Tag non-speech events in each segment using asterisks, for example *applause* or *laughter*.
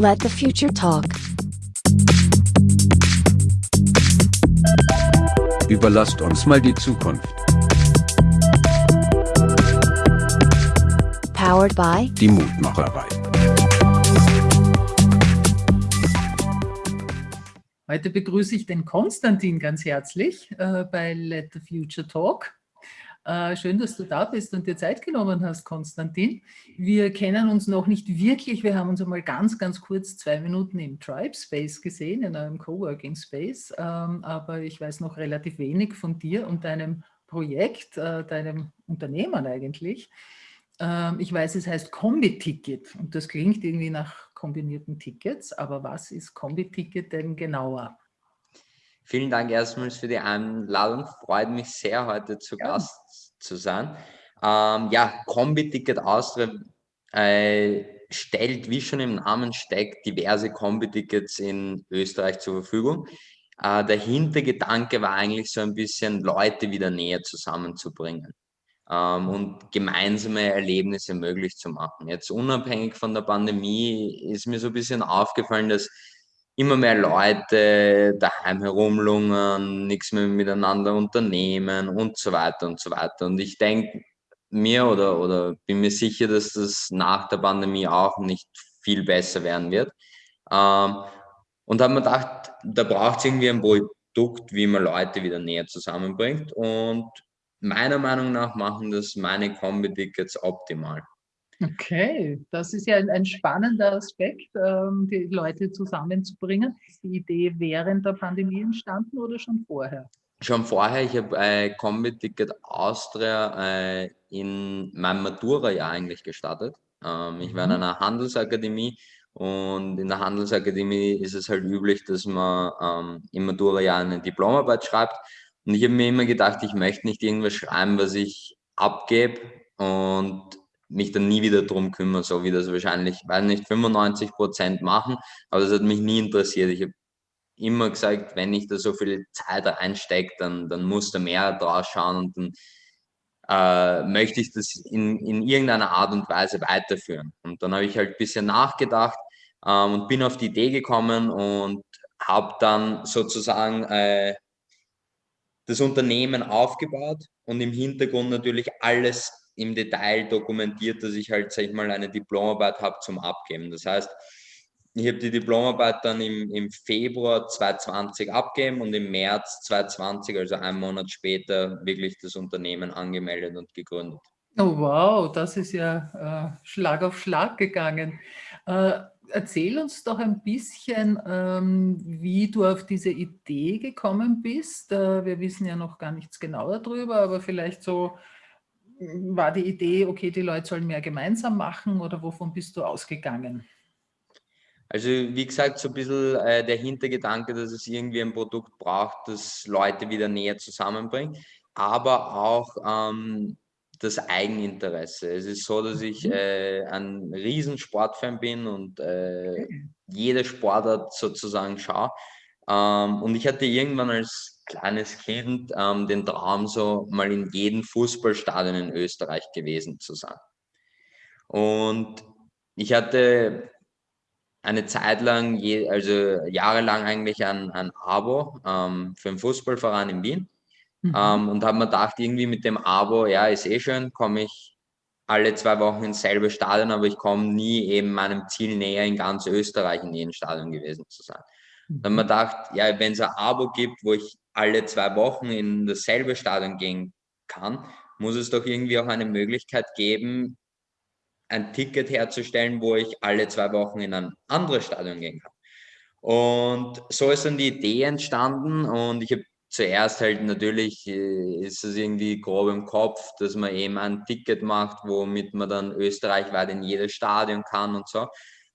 Let the future talk. Überlasst uns mal die Zukunft. Powered by Die Mutmacherei. Heute begrüße ich den Konstantin ganz herzlich äh, bei Let the Future Talk. Äh, schön, dass du da bist und dir Zeit genommen hast, Konstantin. Wir kennen uns noch nicht wirklich. Wir haben uns einmal ganz, ganz kurz zwei Minuten im Tribe Space gesehen, in einem Coworking Space. Ähm, aber ich weiß noch relativ wenig von dir und deinem Projekt, äh, deinem Unternehmen eigentlich. Ähm, ich weiß, es heißt Kombi-Ticket und das klingt irgendwie nach kombinierten Tickets. Aber was ist Kombi-Ticket denn genauer? Vielen Dank erstmals für die Einladung. Freut mich sehr, heute zu Ja. Gast zu sein. Ähm, ja, Kombi-Ticket Austria äh, stellt, wie schon im Namen steckt, diverse Kombi-Tickets in Österreich zur Verfügung. Äh, der Hintergedanke war eigentlich so ein bisschen, Leute wieder näher zusammenzubringen ähm, und gemeinsame Erlebnisse möglich zu machen. Jetzt unabhängig von der Pandemie ist mir so ein bisschen aufgefallen, dass immer mehr Leute daheim herumlungern, nichts mehr miteinander unternehmen und so weiter und so weiter. Und ich denke mir oder, oder bin mir sicher, dass das nach der Pandemie auch nicht viel besser werden wird. Ähm, und habe mir gedacht, da braucht es irgendwie ein Produkt, wie man Leute wieder näher zusammenbringt. Und meiner Meinung nach machen das meine Kombi-Tickets optimal. Okay, das ist ja ein, ein spannender Aspekt, ähm, die Leute zusammenzubringen. Ist die Idee während der Pandemie entstanden oder schon vorher? Schon vorher, ich habe äh, Kombi-Ticket Austria äh, in meinem Matura-Jahr eigentlich gestartet. Ähm, ich war in Mhm. einer Handelsakademie und in der Handelsakademie ist es halt üblich, dass man ähm, im Matura-Jahr eine Diplomarbeit schreibt. Und ich habe mir immer gedacht, ich möchte nicht irgendwas schreiben, was ich abgebe und mich dann nie wieder drum kümmern, so wie das wahrscheinlich, weiß nicht, 95 Prozent machen, aber das hat mich nie interessiert. Ich habe immer gesagt, wenn ich da so viel Zeit reinstecke, dann, dann muss da mehr draus schauen und dann äh, möchte ich das in, in irgendeiner Art und Weise weiterführen. Und dann habe ich halt ein bisschen nachgedacht ähm, und bin auf die Idee gekommen und habe dann sozusagen äh, das Unternehmen aufgebaut und im Hintergrund natürlich alles im Detail dokumentiert, dass ich halt, sag ich mal, eine Diplomarbeit habe zum Abgeben. Das heißt, ich habe die Diplomarbeit dann im, im Februar 2020 abgegeben und im März 2020, also einen Monat später, wirklich das Unternehmen angemeldet und gegründet. Oh wow, das ist ja äh, Schlag auf Schlag gegangen. Äh, erzähl uns doch ein bisschen, ähm, wie du auf diese Idee gekommen bist. Äh, wir wissen ja noch gar nichts genauer darüber, aber vielleicht so war die Idee, okay, die Leute sollen mehr gemeinsam machen oder wovon bist du ausgegangen? Also wie gesagt, so ein bisschen äh, der Hintergedanke, dass es irgendwie ein Produkt braucht, das Leute wieder näher zusammenbringt, aber auch ähm, das Eigeninteresse. Es ist so, dass ich Mhm. äh, ein Riesensportfan bin und äh, jede Sportart sozusagen schaue. Ähm, und ich hatte irgendwann als kleines Kind ähm, den Traum, so mal in jedem Fußballstadion in Österreich gewesen zu sein. Und ich hatte eine Zeit lang, je, also jahrelang eigentlich ein, ein Abo ähm, für einen Fußballverein in Wien Mhm. ähm, und habe mir gedacht, irgendwie mit dem Abo, ja, ist eh schön, komme ich alle zwei Wochen ins selbe Stadion, aber ich komme nie eben meinem Ziel näher, in ganz Österreich in jedem Stadion gewesen zu sein. Dann habe ich mir Mhm. gedacht, ja, wenn es ein Abo gibt, wo ich alle zwei Wochen in dasselbe Stadion gehen kann, muss es doch irgendwie auch eine Möglichkeit geben, ein Ticket herzustellen, wo ich alle zwei Wochen in ein anderes Stadion gehen kann. Und so ist dann die Idee entstanden und ich habe zuerst halt natürlich, äh, ist es irgendwie grob im Kopf, dass man eben ein Ticket macht, womit man dann österreichweit in jedes Stadion kann und so.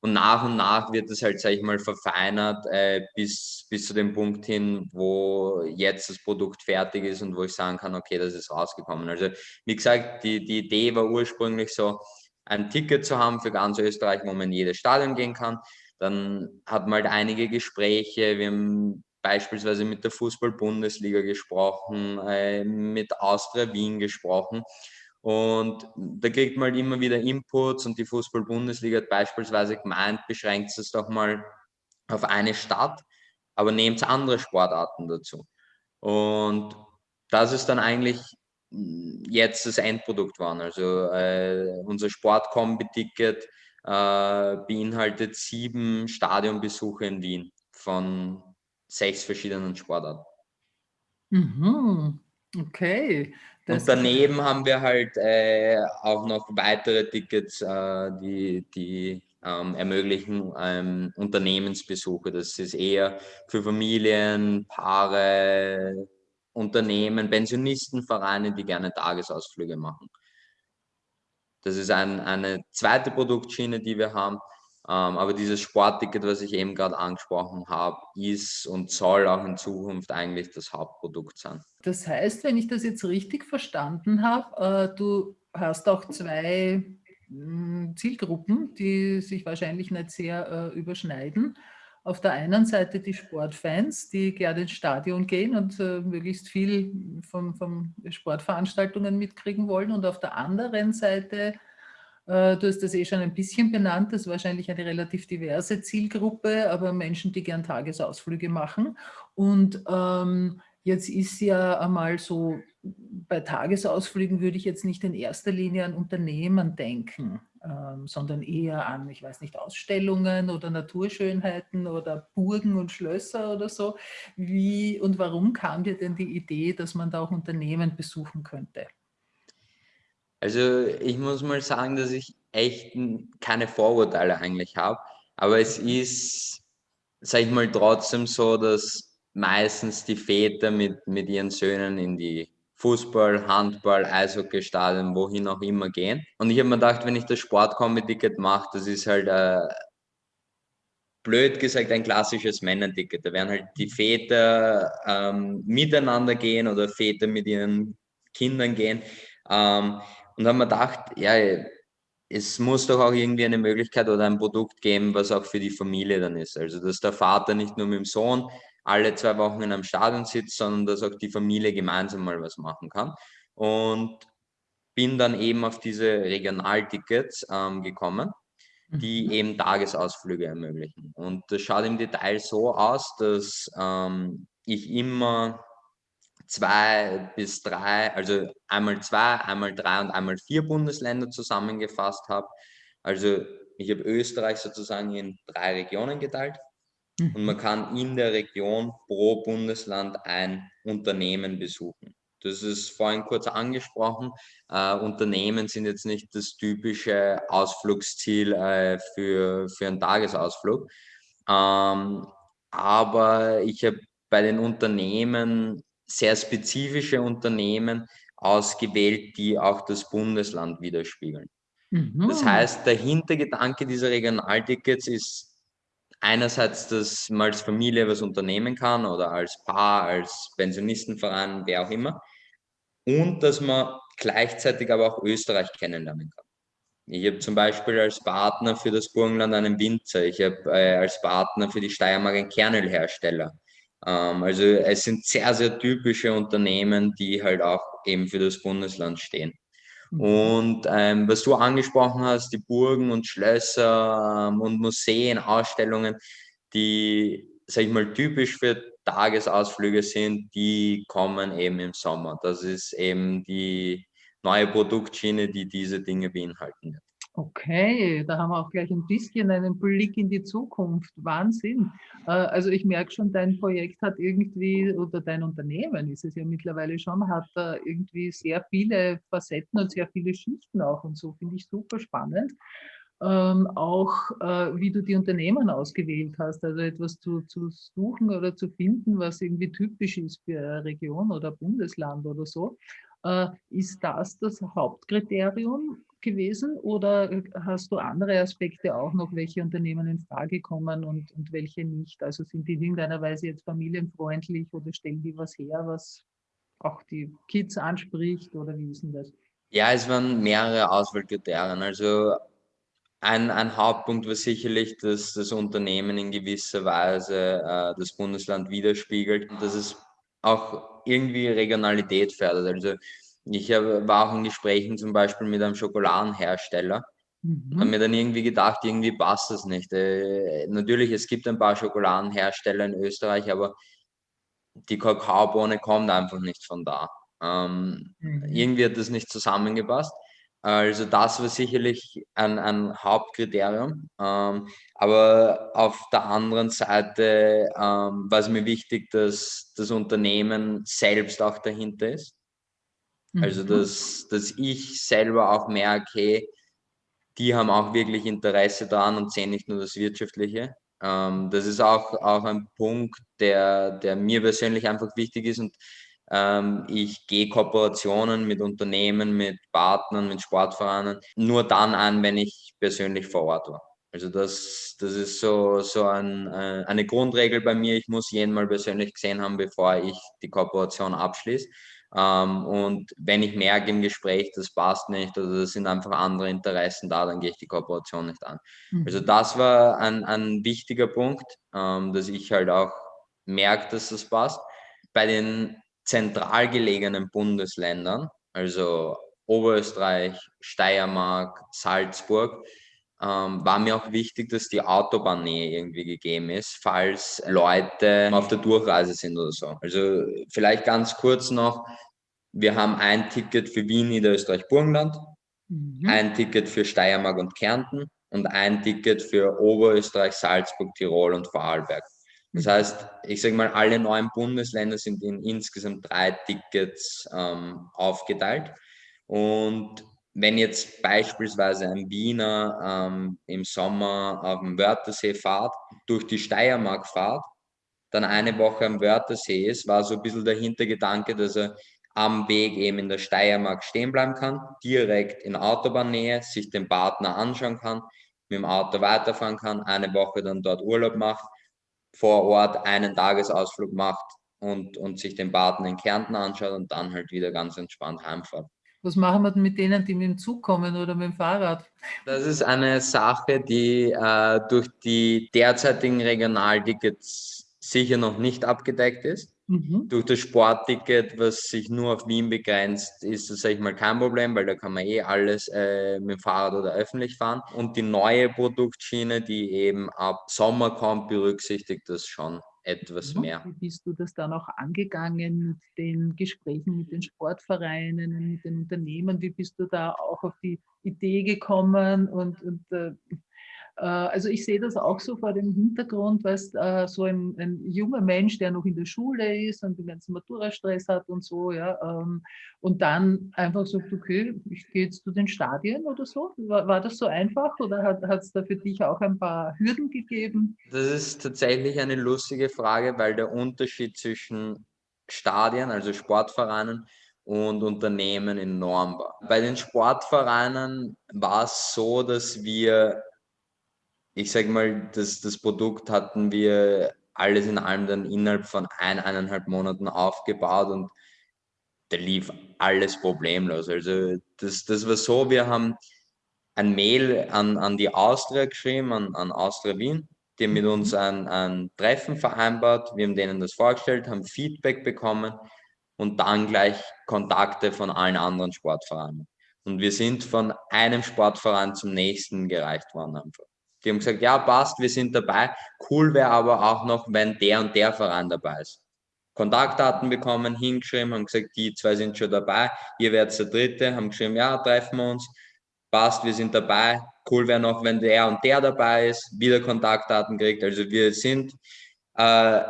Und nach und nach wird es halt, sag ich mal, verfeinert äh, bis, bis zu dem Punkt hin, wo jetzt das Produkt fertig ist und wo ich sagen kann, okay, das ist rausgekommen. Also wie gesagt, die, die Idee war ursprünglich so, ein Ticket zu haben für ganz Österreich, wo man in jedes Stadion gehen kann. Dann hat man halt einige Gespräche. Wir haben beispielsweise mit der Fußball-Bundesliga gesprochen, äh, mit Austria Wien gesprochen. Und da kriegt man halt immer wieder Inputs und die Fußball-Bundesliga hat beispielsweise gemeint, beschränkt es doch mal auf eine Stadt, aber nehmt andere Sportarten dazu. Und das ist dann eigentlich jetzt das Endprodukt waren. Also äh, unser Sportkombi-Ticket äh, beinhaltet sieben Stadionbesuche in Wien von sechs verschiedenen Sportarten. Mhm. Okay. Und daneben haben wir halt äh, auch noch weitere Tickets, äh, die, die ähm, ermöglichen ähm, Unternehmensbesuche. Das ist eher für Familien, Paare, Unternehmen, Pensionistenvereine, die gerne Tagesausflüge machen. Das ist ein, eine zweite Produktschiene, die wir haben. Ähm, aber dieses Sportticket, was ich eben gerade angesprochen habe, ist und soll auch in Zukunft eigentlich das Hauptprodukt sein. Das heißt, wenn ich das jetzt richtig verstanden habe, äh, du hast auch zwei mh, Zielgruppen, die sich wahrscheinlich nicht sehr äh, überschneiden auf der einen Seite die Sportfans, die gerne ins Stadion gehen und äh, möglichst viel von, Sportveranstaltungen mitkriegen wollen und auf der anderen Seite, du hast das eh schon ein bisschen benannt, das ist wahrscheinlich eine relativ diverse Zielgruppe, aber Menschen, die gern Tagesausflüge machen und ähm, Jetzt ist ja einmal so, bei Tagesausflügen würde ich jetzt nicht in erster Linie an Unternehmen denken ähm, sondern eher an, ich weiß nicht, Ausstellungen oder Naturschönheiten oder Burgen und Schlösser oder so. Wie und warum kam dir denn die Idee, dass man da auch Unternehmen besuchen könnte? Also ich muss mal sagen, dass ich echt keine Vorurteile eigentlich habe, aber es ist, sag ich mal, trotzdem so, dass meistens die Väter mit, mit ihren Söhnen in die Fußball, Handball, Eishockeystadion, wohin auch immer gehen. Und ich habe mir gedacht, wenn ich das Sportkombi-Ticket mache, das ist halt äh, blöd gesagt ein klassisches Männerticket. Da werden halt die Väter ähm, miteinander gehen oder Väter mit ihren Kindern gehen. Ähm, und haben mir gedacht, ja, es muss doch auch irgendwie eine Möglichkeit oder ein Produkt geben, was auch für die Familie dann ist. Also, dass der Vater nicht nur mit dem Sohn alle zwei Wochen in einem Stadion sitzt, sondern dass auch die Familie gemeinsam mal was machen kann. Und bin dann eben auf diese Regionaltickets ähm, gekommen, die mhm. eben Tagesausflüge ermöglichen. Und das schaut im Detail so aus, dass ähm, ich immer zwei bis drei, also einmal zwei, einmal drei und einmal vier Bundesländer zusammengefasst habe. Also ich habe Österreich sozusagen in drei Regionen geteilt und man mhm. kann in der Region pro Bundesland ein Unternehmen besuchen. Das ist vorhin kurz angesprochen. Äh, Unternehmen sind jetzt nicht das typische Ausflugsziel äh, für, für einen Tagesausflug. Ähm, aber ich habe bei den Unternehmen sehr spezifische Unternehmen ausgewählt, die auch das Bundesland widerspiegeln. Mhm. Das heißt, der Hintergedanke dieser Regionaltickets ist einerseits, dass man als Familie was unternehmen kann oder als Paar, als Pensionistenverein, wer auch immer. Und dass man gleichzeitig aber auch Österreich kennenlernen kann. Ich habe zum Beispiel als Partner für das Burgenland einen Winzer. Ich habe äh, als Partner für die Steiermark einen Kernölhersteller. Ähm, also es sind sehr, sehr typische Unternehmen, die halt auch eben für das Bundesland stehen. Mhm. Und ähm, was du angesprochen hast, die Burgen und Schlösser ähm, und Museen, Ausstellungen, die, sag ich mal, typisch für Tagesausflüge sind, die kommen eben im Sommer. Das ist eben die neue Produktschiene, die diese Dinge beinhalten wird. Okay, da haben wir auch gleich ein bisschen einen Blick in die Zukunft. Wahnsinn. Äh, also ich merke schon, dein Projekt hat irgendwie, oder dein Unternehmen ist es ja mittlerweile schon, hat irgendwie sehr viele Facetten und sehr viele Schichten auch und so, finde ich super spannend. Ähm, auch äh, wie du die Unternehmen ausgewählt hast, also etwas zu, zu suchen oder zu finden, was irgendwie typisch ist für eine Region oder Bundesland oder so. Äh, ist das das Hauptkriterium gewesen oder äh, hast du andere Aspekte auch noch, welche Unternehmen in Frage kommen und, und welche nicht? Also sind die in irgendeiner Weise jetzt familienfreundlich oder stellen die was her, was auch die Kids anspricht oder wie ist denn das? Ja, es waren mehrere Auswahlkriterien. Also ein, ein Hauptpunkt war sicherlich, dass das Unternehmen in gewisser Weise äh, das Bundesland widerspiegelt und dass es auch irgendwie Regionalität fördert. Also Ich war auch in Gesprächen zum Beispiel mit einem Schokoladenhersteller. Mhm. Habe mir dann irgendwie gedacht, irgendwie passt das nicht. Äh, natürlich, es gibt ein paar Schokoladenhersteller in Österreich, aber die Kakaobohne kommt einfach nicht von da. Ähm, mhm. Irgendwie hat das nicht zusammengepasst. Also das war sicherlich ein, ein Hauptkriterium. Ähm, aber auf der anderen Seite ähm, war es mir wichtig, dass das Unternehmen selbst auch dahinter ist. Also mhm. dass, dass ich selber auch merke, hey, die haben auch wirklich Interesse daran und sehen nicht nur das Wirtschaftliche. Ähm, das ist auch, auch ein Punkt, der, der mir persönlich einfach wichtig ist und ähm, ich gehe Kooperationen mit Unternehmen, mit Partnern, mit Sportvereinen nur dann an, wenn ich persönlich vor Ort war. Also das, das ist so, so ein, äh, eine Grundregel bei mir. Ich muss jeden mal persönlich gesehen haben, bevor ich die Kooperation abschließe. Ähm, und wenn ich merke im Gespräch, das passt nicht oder das sind einfach andere Interessen da, dann gehe ich die Kooperation nicht an. Mhm. Also das war ein, ein wichtiger Punkt, ähm, dass ich halt auch merke, dass das passt. Bei den zentral gelegenen Bundesländern, also Oberösterreich, Steiermark, Salzburg, ähm, war mir auch wichtig, dass die Autobahnnähe irgendwie gegeben ist, falls Leute auf der Durchreise sind oder so. Also vielleicht ganz kurz noch, wir haben ein Ticket für Wien, Niederösterreich, Burgenland, mhm. ein Ticket für Steiermark und Kärnten und ein Ticket für Oberösterreich, Salzburg, Tirol und Vorarlberg. Das mhm. heißt, ich sage mal, alle neuen Bundesländer sind in insgesamt drei Tickets ähm, aufgeteilt. Und wenn jetzt beispielsweise ein Wiener ähm, im Sommer auf dem Wörthersee fahrt, durch die Steiermark fahrt, dann eine Woche am Wörthersee ist, war so ein bisschen der Hintergedanke, dass er am Weg eben in der Steiermark stehen bleiben kann, direkt in Autobahnnähe, sich den Partner anschauen kann, mit dem Auto weiterfahren kann, eine Woche dann dort Urlaub macht, vor Ort einen Tagesausflug macht und, und sich den Partner in Kärnten anschaut und dann halt wieder ganz entspannt heimfährt. Was machen wir denn mit denen, die mit dem Zug kommen oder mit dem Fahrrad? Das ist eine Sache, die äh, durch die derzeitigen Regionaltickets sicher noch nicht abgedeckt ist. Mhm. Durch das Sportticket, was sich nur auf Wien begrenzt, ist das, sag ich mal, kein Problem, weil da kann man eh alles äh, mit dem Fahrrad oder öffentlich fahren. Und die neue Produktschiene, die eben ab Sommer kommt, berücksichtigt das schon etwas mehr. Wie bist du das dann auch angegangen mit den Gesprächen mit den Sportvereinen, mit den Unternehmen? Wie bist du da auch auf die Idee gekommen und, und äh, also ich sehe das auch so vor dem Hintergrund, weil äh, so ein, ein, junger Mensch, der noch in der Schule ist und den ganzen Matura-Stress hat und so, ja, ähm, und dann einfach sagt, okay, ich gehe jetzt zu den Stadien oder so. War, war das so einfach oder hat es da für dich auch ein paar Hürden gegeben? Das ist tatsächlich eine lustige Frage, weil der Unterschied zwischen Stadien, also Sportvereinen, und Unternehmen enorm war. Bei den Sportvereinen war es so, dass wir ich sage mal, das, das Produkt hatten wir alles in allem dann innerhalb von ein, eineinhalb Monaten aufgebaut und da lief alles problemlos. Also das, das war so, wir haben ein Mail an, an die Austria geschrieben, an, an Austria Wien, die haben mit uns mhm. ein, ein Treffen vereinbart, wir haben denen das vorgestellt, haben Feedback bekommen und dann gleich Kontakte von allen anderen Sportvereinen. Und wir sind von einem Sportverein zum nächsten gereicht worden einfach. Die haben gesagt, ja, passt, wir sind dabei. Cool wäre aber auch noch, wenn der und der Verein dabei ist. Kontaktdaten bekommen, hingeschrieben, haben gesagt, die zwei sind schon dabei, ihr werdet der Dritte, haben geschrieben, ja, treffen wir uns, passt, wir sind dabei. Cool wäre noch, wenn der und der dabei ist, wieder Kontaktdaten kriegt. Also wir sind äh,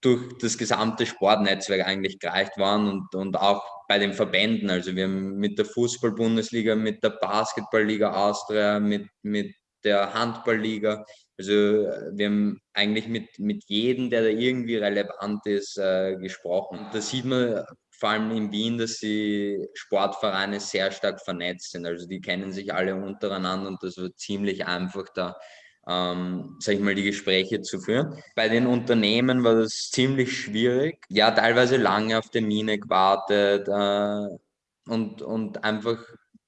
durch das gesamte Sportnetzwerk eigentlich gereicht worden und, und auch bei den Verbänden. Also wir haben mit der Fußball-Bundesliga, mit der Basketballliga Austria, mit, mit der Handballliga. Also wir haben eigentlich mit, mit jedem, der da irgendwie relevant ist, äh, gesprochen. Da sieht man vor allem in Wien, dass die Sportvereine sehr stark vernetzt sind. Also die kennen sich alle untereinander und das wird ziemlich einfach da, ähm, sag ich mal, die Gespräche zu führen. Bei den Unternehmen war das ziemlich schwierig. Ja, teilweise lange auf Termine gewartet äh, und, und einfach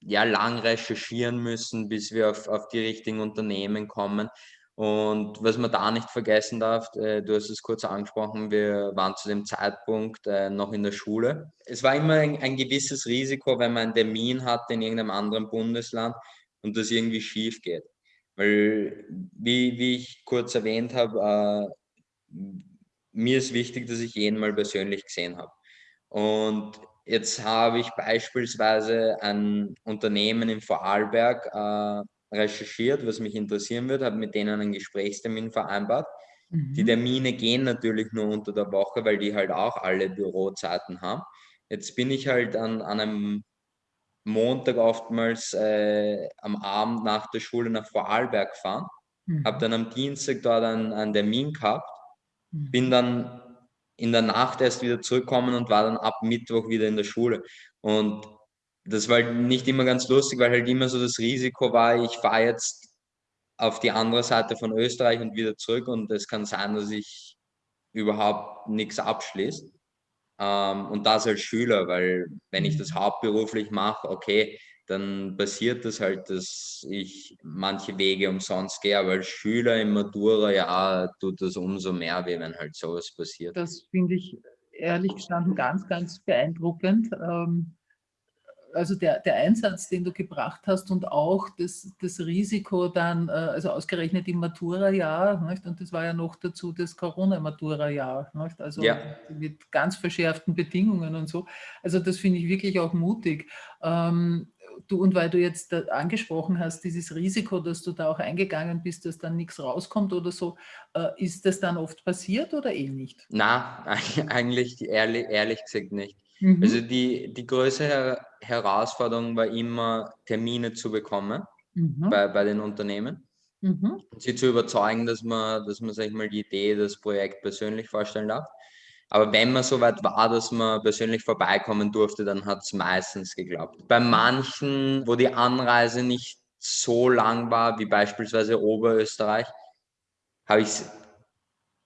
ja lang recherchieren müssen, bis wir auf, auf die richtigen Unternehmen kommen. Und was man da nicht vergessen darf, äh, du hast es kurz angesprochen, wir waren zu dem Zeitpunkt äh, noch in der Schule. Es war immer ein, ein, gewisses Risiko, wenn man einen Termin hat in irgendeinem anderen Bundesland und das irgendwie schief geht. Weil, wie, wie ich kurz erwähnt habe, äh, mir ist wichtig, dass ich jeden mal persönlich gesehen habe. Und jetzt habe ich beispielsweise ein Unternehmen in Vorarlberg äh, recherchiert, was mich interessieren wird, habe mit denen einen Gesprächstermin vereinbart. Mhm. Die Termine gehen natürlich nur unter der Woche, weil die halt auch alle Bürozeiten haben. Jetzt bin ich halt an, an einem Montag oftmals äh, am Abend nach der Schule nach Vorarlberg gefahren, mhm. habe dann am Dienstag dort einen, einen Termin gehabt, mhm. bin dann in der Nacht erst wieder zurückgekommen und war dann ab Mittwoch wieder in der Schule. Und das war halt nicht immer ganz lustig, weil halt immer so das Risiko war, ich fahre jetzt auf die andere Seite von Österreich und wieder zurück und es kann sein, dass ich überhaupt nichts abschließe. Ähm, und das als Schüler, weil wenn ich das mhm. hauptberuflich mache, okay, dann passiert das halt, dass ich manche Wege umsonst gehe, aber als Schüler im Matura, ja, tut das umso mehr weh, wenn halt sowas passiert. Das finde ich ehrlich gestanden ganz, ganz beeindruckend. Ähm, also der, der Einsatz, den du gebracht hast und auch das, das Risiko dann, äh, also ausgerechnet im Matura-Jahr, und das war ja noch dazu das Corona-Matura-Jahr, also ja. mit ganz verschärften Bedingungen und so. Also das finde ich wirklich auch mutig. Ähm, du, und weil du jetzt angesprochen hast, dieses Risiko, dass du da auch eingegangen bist, dass dann nichts rauskommt oder so, äh, ist das dann oft passiert oder eh nicht? Na, *laughs* eigentlich ehrlich, ehrlich gesagt nicht. Mhm. Also die, die größte Herausforderung war immer, Termine zu bekommen mhm. bei, bei den Unternehmen. Mhm. Sie zu überzeugen, dass man, dass man, sag ich mal, die Idee, das Projekt persönlich vorstellen darf. Aber wenn man so weit war, dass man persönlich vorbeikommen durfte, dann hat es meistens geklappt. Bei manchen, wo die Anreise nicht so lang war, wie beispielsweise Oberösterreich, habe ich es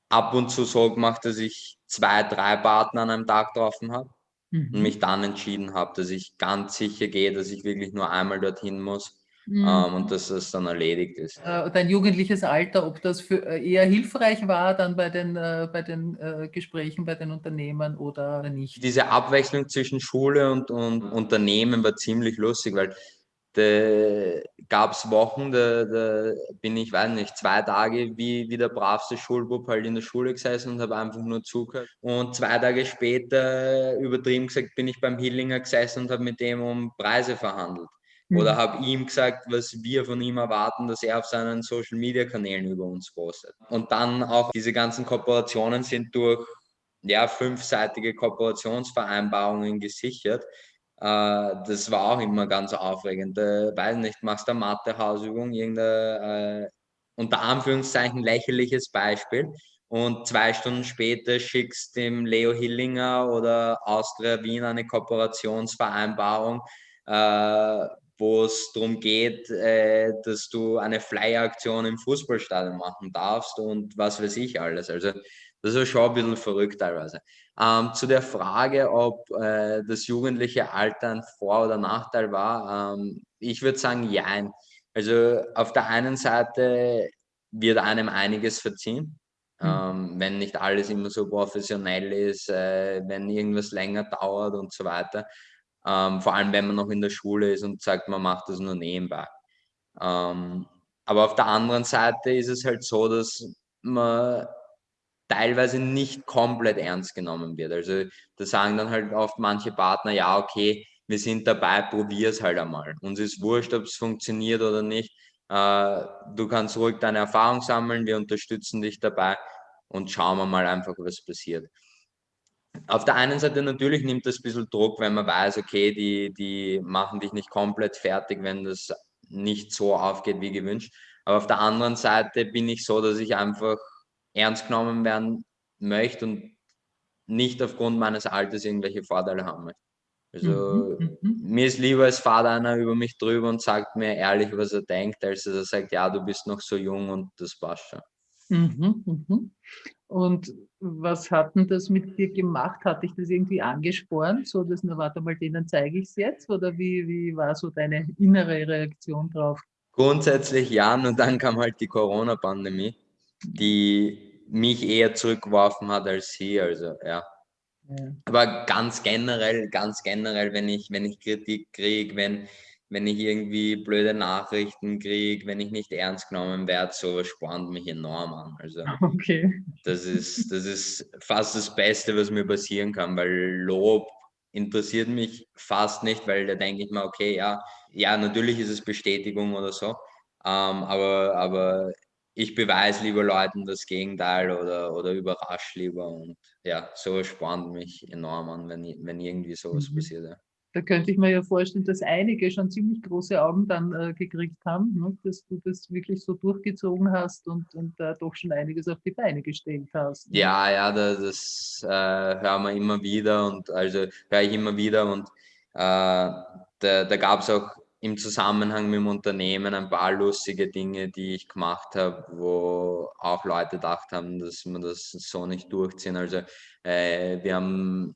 ab und zu so gemacht, dass ich zwei, drei Partner an einem Tag getroffen habe mhm. und mich dann entschieden habe, dass ich ganz sicher gehe, dass ich wirklich nur einmal dorthin muss. Mhm. Ähm, und dass das dann erledigt ist. Äh, dein jugendliches Alter, ob das für, äh, eher hilfreich war dann bei den, äh, bei den äh, Gesprächen bei den Unternehmen oder nicht? Diese Abwechslung zwischen Schule und, und Unternehmen war ziemlich lustig, weil da gab es Wochen, da, da, bin ich, weiß nicht, zwei Tage wie, wie der bravste Schulbub halt in der Schule gesessen und habe einfach nur zugehört. Und zwei Tage später, übertrieben gesagt, bin ich beim Hillinger gesessen und habe mit dem um Preise verhandelt. Mhm. Oder habe ihm gesagt, was wir von ihm erwarten, dass er auf seinen Social-Media-Kanälen über uns postet. Und dann auch diese ganzen Kooperationen sind durch ja, fünfseitige Kooperationsvereinbarungen gesichert. Äh, das war auch immer ganz aufregend. Äh, weiß nicht, machst du eine Mathe-Hausübung, irgendein äh, unter Anführungszeichen lächerliches Beispiel und zwei Stunden später schickst dem Leo Hillinger oder Austria Wien eine Kooperationsvereinbarung, äh, wo es darum geht, äh, dass du eine Flyer-Aktion im Fußballstadion machen darfst und was weiß ich alles. Also das ist schon ein bisschen verrückt teilweise. Ähm, zu der Frage, ob äh, das jugendliche Alter ein Vor- oder Nachteil war, ähm, ich würde sagen, ja. Also auf der einen Seite wird einem einiges verziehen, mhm. ähm, wenn nicht alles immer so professionell ist, äh, wenn irgendwas länger dauert und so weiter. Ähm, vor allem, wenn man noch in der Schule ist und sagt, man macht das nur nebenbei. Ähm, aber auf der anderen Seite ist es halt so, dass man teilweise nicht komplett ernst genommen wird. Also da sagen dann halt oft manche Partner, ja, okay, wir sind dabei, probier es halt einmal. Uns ist wurscht, ob es funktioniert oder nicht. Äh, du kannst ruhig deine Erfahrung sammeln, wir unterstützen dich dabei und schauen wir mal einfach, was passiert. Auf der einen Seite natürlich nimmt das ein bisschen Druck, wenn man weiß, okay, die, die machen dich nicht komplett fertig, wenn das nicht so aufgeht wie gewünscht. Aber auf der anderen Seite bin ich so, dass ich einfach ernst genommen werden möchte und nicht aufgrund meines Alters irgendwelche Vorteile haben möchte. Also mhm, mhm. mir ist lieber, es fahrt einer über mich drüber und sagt mir ehrlich, was er denkt, als dass er sagt, ja, du bist noch so jung und das passt schon. Mhm, mhm. Und was hat denn das mit dir gemacht? Hat dich das irgendwie angespornt, so dass, na warte mal, denen zeige ich es jetzt? Oder wie, wie war so deine innere Reaktion drauf? Grundsätzlich ja, und dann kam halt die Corona-Pandemie, die mich eher zurückgeworfen hat als sie. Also ja. ja. Aber ganz generell, ganz generell, wenn ich, wenn ich Kritik kriege, wenn, wenn ich irgendwie blöde Nachrichten kriege, wenn ich nicht ernst genommen werde, sowas spornt mich enorm an. Also *laughs* okay. das, ist, das ist fast das Beste, was mir passieren kann, weil Lob interessiert mich fast nicht, weil da denke ich mir, okay, ja, ja, natürlich ist es Bestätigung oder so, ähm, aber, aber ich beweise lieber Leuten das Gegenteil oder, oder überrasche lieber und ja, sowas spannt mich enorm an, wenn, wenn irgendwie sowas mhm. passiert. Ja. Da könnte ich mir ja vorstellen, dass einige schon ziemlich große Augen dann äh, gekriegt haben, ne? dass du das wirklich so durchgezogen hast und, und äh, doch schon einiges auf die Beine gestellt hast. Ne? Ja, ja, das, das äh, hören wir immer wieder und also höre ich immer wieder und äh, da, da gab es auch im Zusammenhang mit dem Unternehmen ein paar lustige Dinge, die ich gemacht habe, wo auch Leute gedacht haben, dass wir das so nicht durchziehen. Also äh, wir haben,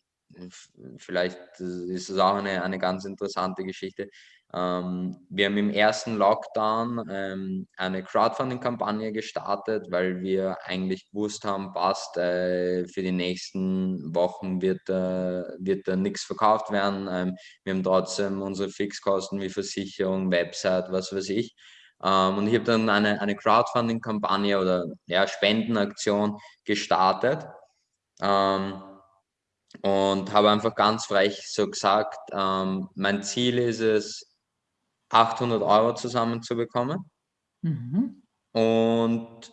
vielleicht ist es auch eine, eine ganz interessante Geschichte, ähm, wir haben im ersten Lockdown ähm, eine Crowdfunding-Kampagne gestartet, weil wir eigentlich gewusst haben, passt, äh, für die nächsten Wochen wird, äh, wird da nichts verkauft werden. Ähm, wir haben trotzdem unsere Fixkosten wie Versicherung, Website, was weiß ich. Ähm, und ich habe dann eine, eine Crowdfunding-Kampagne oder ja, Spendenaktion gestartet. Ähm, und habe einfach ganz frech so gesagt, ähm, mein Ziel ist es, 800 Euro zusammenzubekommen. Mhm. Und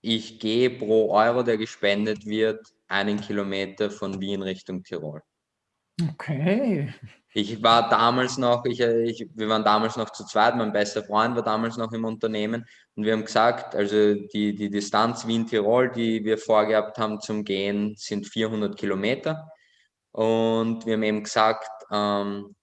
ich gehe pro Euro, der gespendet wird, einen Kilometer von Wien Richtung Tirol. Okay. Ich war damals noch, ich, ich, wir waren damals noch zu zweit, mein bester Freund war damals noch im Unternehmen und wir haben gesagt, also die, die Distanz Wien-Tirol, die wir vorgehabt haben zum Gehen, sind 400 Kilometer. Und wir haben eben gesagt, ähm,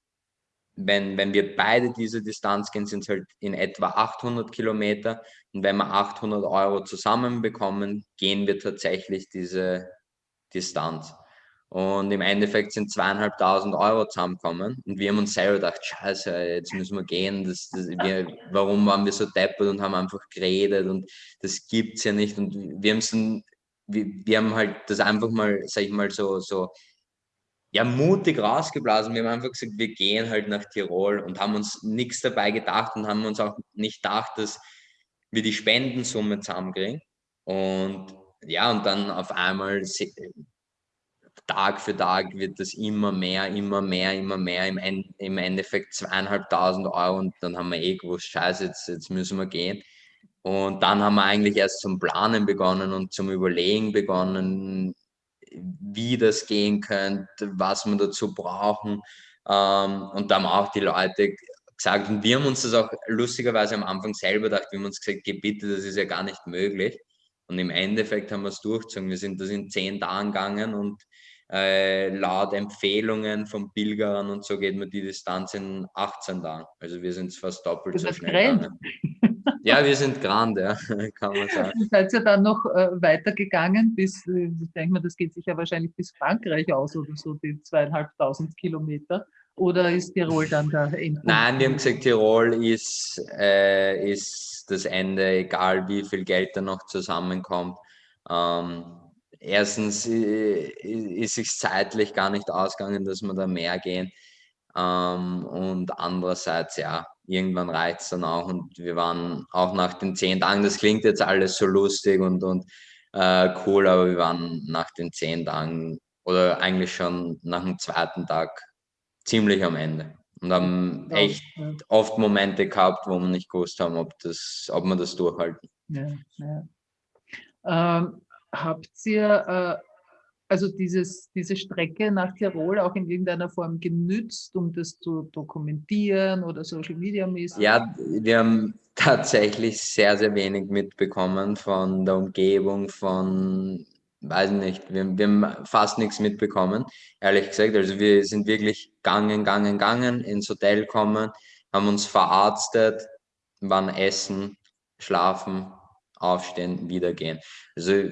wenn, wenn wir beide diese Distanz gehen, sind es halt in etwa 800 Kilometer. Und wenn wir 800 Euro zusammenbekommen, gehen wir tatsächlich diese Distanz. Und im Endeffekt sind zweieinhalbtausend Euro zusammengekommen. Und wir haben uns selber gedacht, scheiße, jetzt müssen wir gehen. Das, das, wir, warum waren wir so deppert und haben einfach geredet und das gibt es ja nicht. Und wir haben dann, wir, wir haben halt das einfach mal, sag ich mal, so, so ja, mutig rausgeblasen. Wir haben einfach gesagt, wir gehen halt nach Tirol und haben uns nichts dabei gedacht und haben uns auch nicht gedacht, dass wir die Spendensumme zusammenkriegen. Und ja, und dann auf einmal Tag für Tag wird das immer mehr, immer mehr, immer mehr. Im, End, im Endeffekt zweieinhalbtausend Euro und dann haben wir eh gewusst, scheiße, jetzt, jetzt müssen wir gehen. Und dann haben wir eigentlich erst zum Planen begonnen und zum Überlegen begonnen, wie das gehen könnte, was wir dazu brauchen. Ähm, und da haben auch die Leute gesagt, und wir haben uns das auch lustigerweise am Anfang selber gedacht, wir haben uns gesagt, geh bitte, das ist ja gar nicht möglich. Und im Endeffekt haben wir es durchgezogen. Wir sind das in zehn Tagen gegangen und äh, laut Empfehlungen von Pilgerern und so geht man die Distanz in 18 Tagen. Also wir sind fast doppelt so schnell gegangen. Ja, wir sind grand, ja, *laughs* kann man sagen. *laughs* Seid ihr dann noch äh, weitergegangen bis, äh, ich denke mal, das geht sich ja wahrscheinlich bis Frankreich aus oder so, die zweieinhalbtausend Kilometer. Oder ist Tirol dann der Endpunkt? Nein, wir haben gesagt, Tirol ist, äh, ist das Ende, egal wie viel Geld da noch zusammenkommt. Ähm, erstens äh, ist es zeitlich gar nicht ausgegangen, dass wir da mehr gehen. Ähm, und andererseits, ja, irgendwann reicht es dann auch. Und wir waren auch nach den zehn Tagen, das klingt jetzt alles so lustig und, und äh, cool, aber wir waren nach den zehn Tagen oder eigentlich schon nach dem zweiten Tag ziemlich am Ende. Und haben echt oft Momente gehabt, wo wir nicht gewusst haben, ob, das, ob wir das durchhalten. Ja, ja. Ähm, habt ihr äh, also dieses, diese Strecke nach Tirol auch in irgendeiner Form genützt, um das zu dokumentieren oder Social Media mäßig? Ja, wir haben tatsächlich sehr, sehr wenig mitbekommen von der Umgebung, von, weiß nicht, wir, wir haben fast nichts mitbekommen, ehrlich gesagt. Also wir sind wirklich gangen, gangen, gangen, ins Hotel kommen, haben uns verarztet, waren essen, schlafen, aufstehen, wieder gehen. Also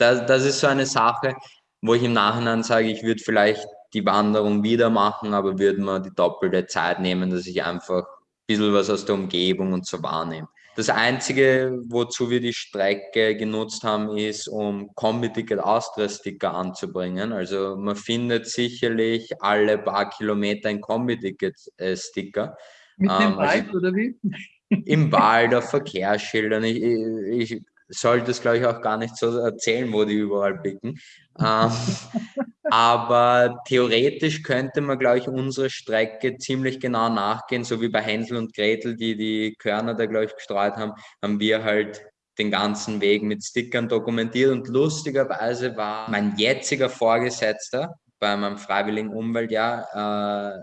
das, das ist so eine Sache, wo ich im Nachhinein sage, ich würde vielleicht die Wanderung wieder machen, aber würde mir die doppelte Zeit nehmen, dass ich einfach bisschen was aus der Umgebung und so wahrnehmen. Das Einzige, wozu wir die Strecke genutzt haben, ist, um Kombi-Ticket Austria-Sticker anzubringen. Also man findet sicherlich alle paar Kilometer ein Kombi-Ticket-Sticker. Mit dem ähm, Wald also oder wie? Im Wald, auf Verkehrsschildern. Ich, ich sollte es, glaube ich, auch gar nicht so erzählen, wo die überall blicken. ähm, *laughs* aber theoretisch könnte man, glaube ich, unsere Strecke ziemlich genau nachgehen, so wie bei Hänsel und Gretel, die die Körner da, glaube ich, gestreut haben, haben wir halt den ganzen Weg mit Stickern dokumentiert. Und lustigerweise war mein jetziger Vorgesetzter bei meinem freiwilligen Umweltjahr äh,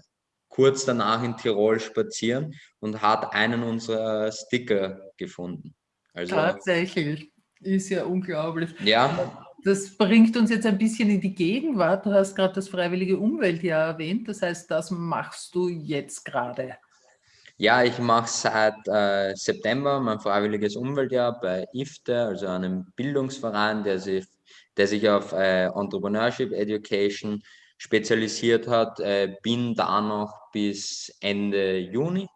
kurz danach in Tirol spazieren und hat einen unserer Sticker gefunden. Also, Tatsächlich, ist ja unglaublich. Ja. Das bringt uns jetzt ein bisschen in die Gegenwart. Du hast gerade das freiwillige Umweltjahr erwähnt. Das heißt, das machst du jetzt gerade. Ja, ich mache seit äh, September mein freiwilliges Umweltjahr bei IFTE, also einem Bildungsverein, der sich, der sich auf äh, Entrepreneurship Education spezialisiert hat. Äh, bin da noch bis Ende Juni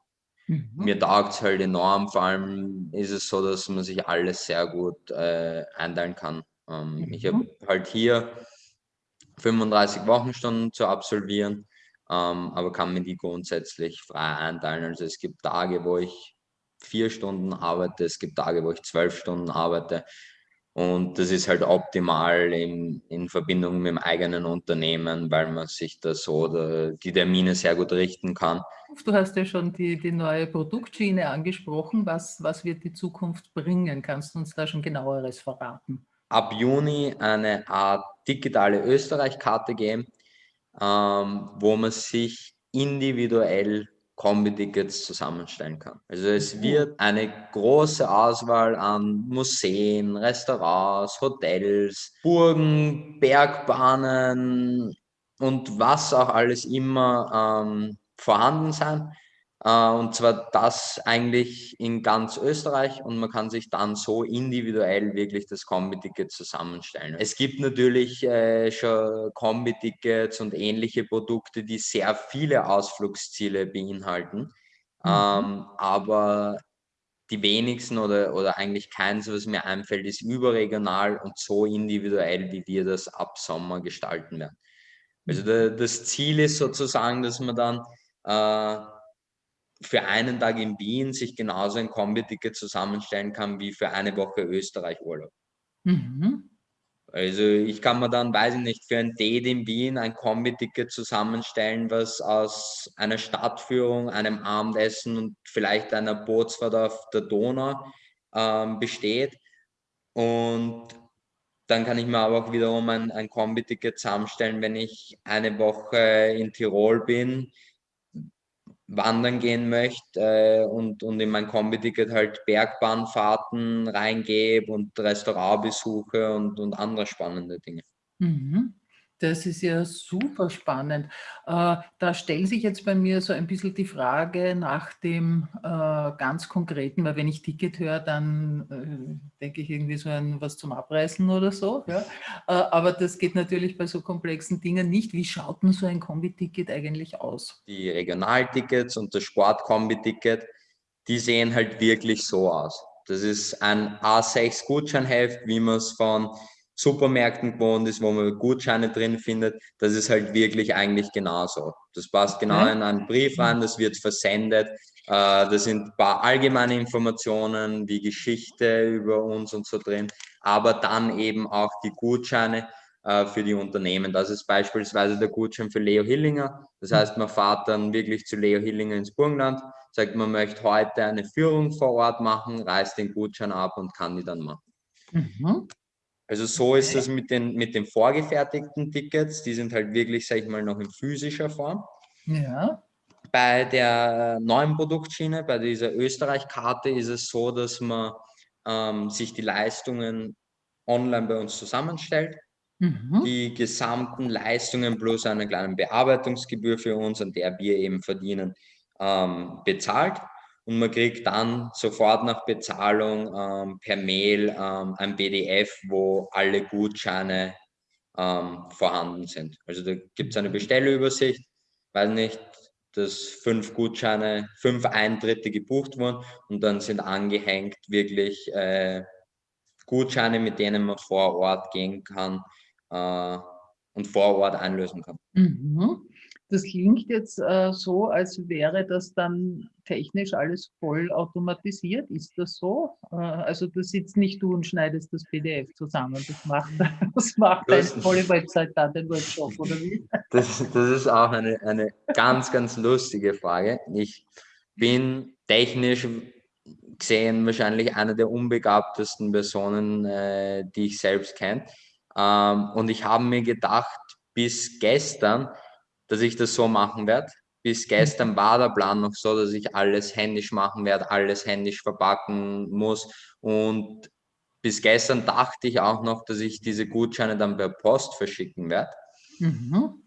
Mhm. Mir taugt es halt enorm, vor allem ist es so, dass man sich alles sehr gut äh, einteilen kann. Ähm, mhm. Ich habe halt hier 35 Wochenstunden zu absolvieren, ähm, aber kann mir die grundsätzlich frei einteilen. Also es gibt Tage, wo ich vier Stunden arbeite, es gibt Tage, wo ich zwölf Stunden arbeite. Und das ist halt optimal in, in Verbindung mit dem eigenen Unternehmen, weil man sich da so die Termine sehr gut richten kann. Du hast ja schon die, die neue Produktschiene angesprochen. Was, was wird die Zukunft bringen? Kannst du uns da schon genaueres verraten? Ab Juni eine Art digitale Österreich-Karte geben, ähm, wo man sich individuell Kombi-Tickets zusammenstellen kann. Also es mhm. wird eine große Auswahl an Museen, Restaurants, Hotels, Burgen, Bergbahnen und was auch alles immer ähm, vorhanden sein. Äh, und zwar das eigentlich in ganz Österreich und man kann sich dann so individuell wirklich das Kombi-Ticket zusammenstellen. Es gibt natürlich äh, schon Kombi-Tickets und ähnliche Produkte, die sehr viele Ausflugsziele beinhalten. Mhm. Ähm, aber die wenigsten oder, oder eigentlich keins, was mir einfällt, ist überregional und so individuell, wie wir das ab Sommer gestalten werden. Also mhm. das Ziel ist sozusagen, dass man dann äh, für einen Tag in Wien sich genauso ein Kombi-Ticket zusammenstellen kann wie für eine Woche Österreich-Urlaub. Mhm. Also ich kann mir dann, weiß ich nicht, für ein Date in Wien ein Kombi-Ticket zusammenstellen, was aus einer Stadtführung, einem Abendessen und vielleicht einer Bootsfahrt auf der Donau ähm, besteht. Und dann kann ich mir aber auch wiederum ein, ein Kombi-Ticket zusammenstellen, wenn ich eine Woche in Tirol bin, wandern gehen möchte äh, und, und in mein Kombi-Ticket halt Bergbahnfahrten reingebe und Restaurantbesuche und, und andere spannende Dinge. Mhm. Das ist ja super spannend. Äh, da stellt sich jetzt bei mir so ein bisschen die Frage nach dem äh, ganz Konkreten, weil wenn ich Ticket höre, dann äh, denke ich irgendwie so an was zum Abreißen oder so. Aber das geht natürlich bei so komplexen Dingen nicht. Wie schaut denn so ein Kombi-Ticket eigentlich aus? Die Regionaltickets und das Sport-Kombi-Ticket, die sehen halt wirklich so aus. Das ist ein A6-Gutscheinheft, wie man es von Supermärkten gewohnt ist, wo man Gutscheine drin findet, das ist halt wirklich eigentlich genauso. Das passt genau in einen Brief rein, das wird versendet. Äh, da sind ein paar allgemeine Informationen wie Geschichte über uns und so drin, aber dann eben auch die Gutscheine äh, für die Unternehmen. Das ist beispielsweise der Gutschein für Leo Hillinger. Das heißt, man fährt dann wirklich zu Leo Hillinger ins Burgenland, sagt, man möchte heute eine Führung vor Ort machen, reißt den Gutschein ab und kann die dann machen. Mhm. Also so ist es mit den, mit den vorgefertigten Tickets, die sind halt wirklich, sag ich mal, noch in physischer Form. Ja. Bei der neuen Produktschiene, bei dieser Österreich-Karte ist es so, dass man ähm, sich die Leistungen online bei uns zusammenstellt. Mhm. Die gesamten Leistungen plus eine kleine Bearbeitungsgebühr für uns, an der wir eben verdienen, ähm, bezahlt und man kriegt dann sofort nach Bezahlung ähm, per Mail ähm, ein PDF, wo alle Gutscheine ähm, vorhanden sind. Also da gibt es eine Bestellübersicht, weiß nicht, dass fünf Gutscheine, fünf Eintritte gebucht wurden und dann sind angehängt wirklich äh, Gutscheine, mit denen man vor Ort gehen kann äh, und vor Ort einlösen kann. Mhm. Das klingt jetzt äh, so, als wäre das dann technisch alles voll automatisiert. Ist das so? Äh, also da sitzt nicht du und schneidest das PDF zusammen. Das macht, *laughs* das macht das, eine tolle Website dann, den Workshop, oder wie? Das, das ist auch eine, eine ganz, ganz lustige Frage. Ich bin technisch gesehen wahrscheinlich eine der unbegabtesten Personen, äh, die ich selbst kenne. Ähm, und ich habe mir gedacht, bis gestern, dass ich das so machen werde. Bis gestern war der Plan noch so, dass ich alles händisch machen werde, alles händisch verpacken muss. Und bis gestern dachte ich auch noch, dass ich diese Gutscheine dann per Post verschicken werde. Mhm.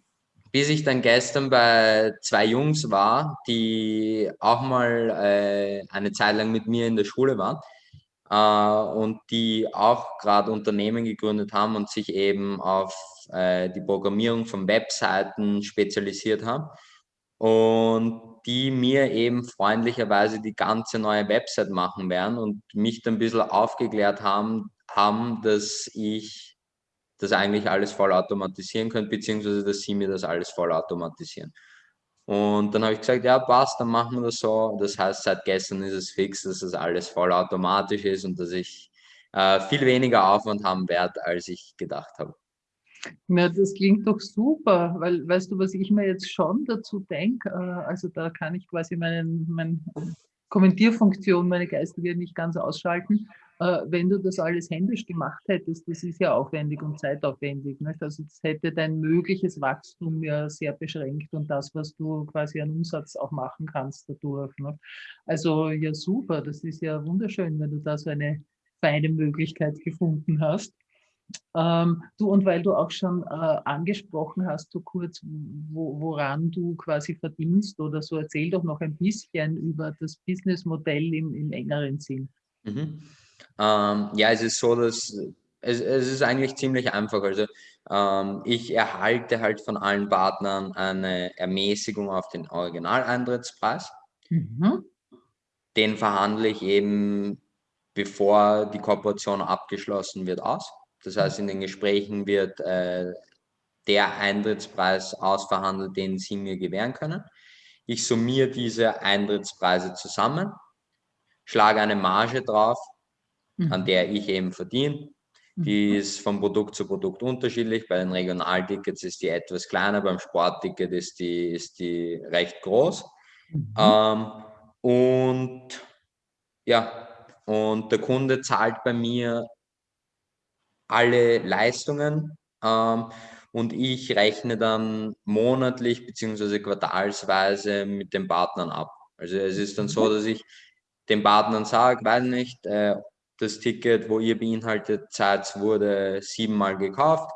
Bis ich dann gestern bei zwei Jungs war, die auch mal äh, eine Zeit lang mit mir in der Schule waren und die auch gerade Unternehmen gegründet haben und sich eben auf äh, die Programmierung von Webseiten spezialisiert haben und die mir eben freundlicherweise die ganze neue Website machen werden und mich dann ein bisschen aufgeklärt haben, haben dass ich das eigentlich alles voll automatisieren könnte, beziehungsweise dass sie mir das alles voll automatisieren. Und dann habe ich gesagt, ja, passt, dann machen wir das so. Das heißt, seit gestern ist es fix, dass das alles voll automatisch ist und dass ich äh, viel weniger Aufwand haben werde, als ich gedacht habe. Ja, das klingt doch super, weil weißt du, was ich mir jetzt schon dazu denke, äh, also da kann ich quasi meinen, meine Kommentierfunktion, meine geistige nicht ganz ausschalten, äh, wenn du das alles händisch gemacht hättest, das ist ja aufwendig und zeitaufwendig. Nicht? Also das hätte dein mögliches Wachstum ja sehr beschränkt und das, was du quasi an Umsatz auch machen kannst dadurch. Nicht? Also ja super, das ist ja wunderschön, wenn du da so eine feine Möglichkeit gefunden hast. Ähm, du, und weil du auch schon äh, angesprochen hast, so kurz, wo, woran du quasi verdienst oder so, erzähl doch noch ein bisschen über das Businessmodell im, im engeren Sinn. Mhm. Ähm, ja, es ist so, dass es, es ist eigentlich ziemlich einfach. Also ähm, ich erhalte halt von allen Partnern eine Ermäßigung auf den Originaleintrittspreis. Mhm. Den verhandle ich eben, bevor die Kooperation abgeschlossen wird, aus. Das heißt, in den Gesprächen wird äh, der Eintrittspreis ausverhandelt, den Sie mir gewähren können. Ich summiere diese Eintrittspreise zusammen, schlage eine Marge drauf, mhm. an der ich eben verdiene. Die mhm. ist von Produkt zu Produkt unterschiedlich. Bei den Regionaltickets ist die etwas kleiner, beim Sportticket ist die, ist die recht groß. Mhm. Ähm, und ja, und der Kunde zahlt bei mir alle Leistungen ähm, und ich rechne dann monatlich bzw. quartalsweise mit den Partnern ab. Also es ist dann so, mhm. dass ich den Partnern sage, weiß nicht, äh, das Ticket, wo ihr beinhaltet seid, wurde siebenmal gekauft.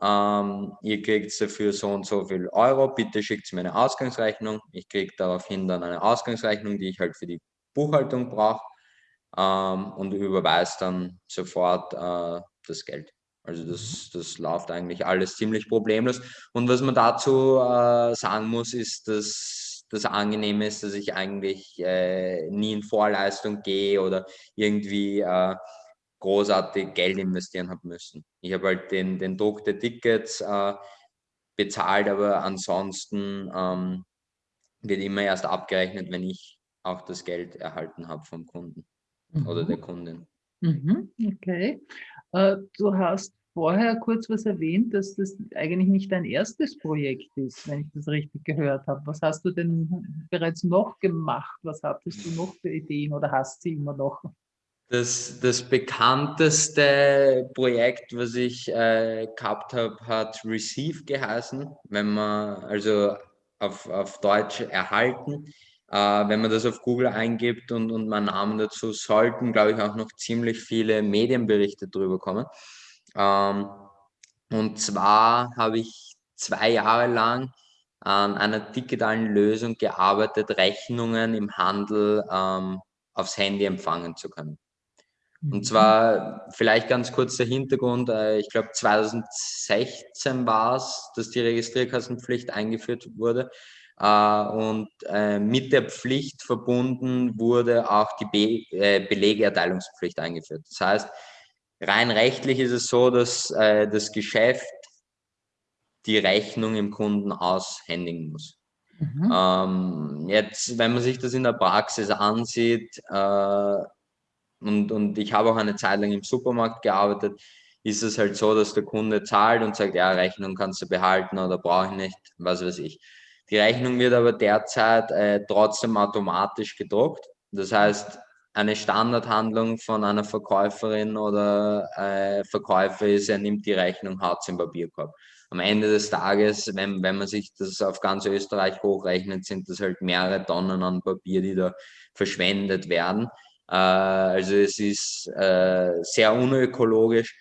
Ähm, ihr kriegt dafür so und so viel Euro. Bitte schickt mir eine Ausgangsrechnung. Ich kriege daraufhin dann eine Ausgangsrechnung, die ich halt für die Buchhaltung brauche ähm, und überweise dann sofort äh, das Geld. Also das, das läuft eigentlich alles ziemlich problemlos. Und was man dazu äh, sagen muss, ist, dass das Angenehme ist, dass ich eigentlich äh, nie in Vorleistung gehe oder irgendwie äh, großartig Geld investieren habe müssen. Ich habe halt den, den Druck der Tickets äh, bezahlt, aber ansonsten ähm, wird immer erst abgerechnet, wenn ich auch das Geld erhalten habe vom Kunden mhm. oder der Kundin. Mhm. Okay. Äh, du hast vorher kurz was erwähnt, dass das eigentlich nicht dein erstes Projekt ist, wenn ich das richtig gehört habe. Was hast du denn bereits noch gemacht? Was hattest du noch für Ideen oder hast sie immer noch? Das, das bekannteste Projekt, was ich äh, gehabt habe, hat Receive geheißen, wenn man also auf, auf Deutsch erhalten. Äh, wenn man das auf Google eingibt und, und meinen Namen dazu, sollten, glaube ich, auch noch ziemlich viele Medienberichte drüber kommen. Ähm, und zwar habe ich zwei Jahre lang an einer digitalen Lösung gearbeitet, Rechnungen im Handel ähm, aufs Handy empfangen zu können. Und mhm. zwar vielleicht ganz kurz der Hintergrund, äh, ich glaube 2016 war es, dass die Registrierkassenpflicht eingeführt wurde. Äh, und äh, mit der Pflicht verbunden wurde auch die Be Belegerteilungspflicht eingeführt. Das heißt, rein rechtlich ist es so, dass äh, das Geschäft die Rechnung im Kunden aushändigen muss. Mhm. Ähm, jetzt, wenn man sich das in der Praxis ansieht, äh, und, und ich habe auch eine Zeit lang im Supermarkt gearbeitet, ist es halt so, dass der Kunde zahlt und sagt, ja, Rechnung kannst du behalten oder brauche ich nicht, was weiß ich. Die Rechnung wird aber derzeit äh, trotzdem automatisch gedruckt. Das heißt, eine Standardhandlung von einer Verkäuferin oder äh, Verkäufer ist, er nimmt die Rechnung, haut im Papierkorb. Am Ende des Tages, wenn, wenn man sich das auf ganz Österreich hochrechnet, sind das halt mehrere Tonnen an Papier, die da verschwendet werden. Äh, also es ist äh, sehr unökologisch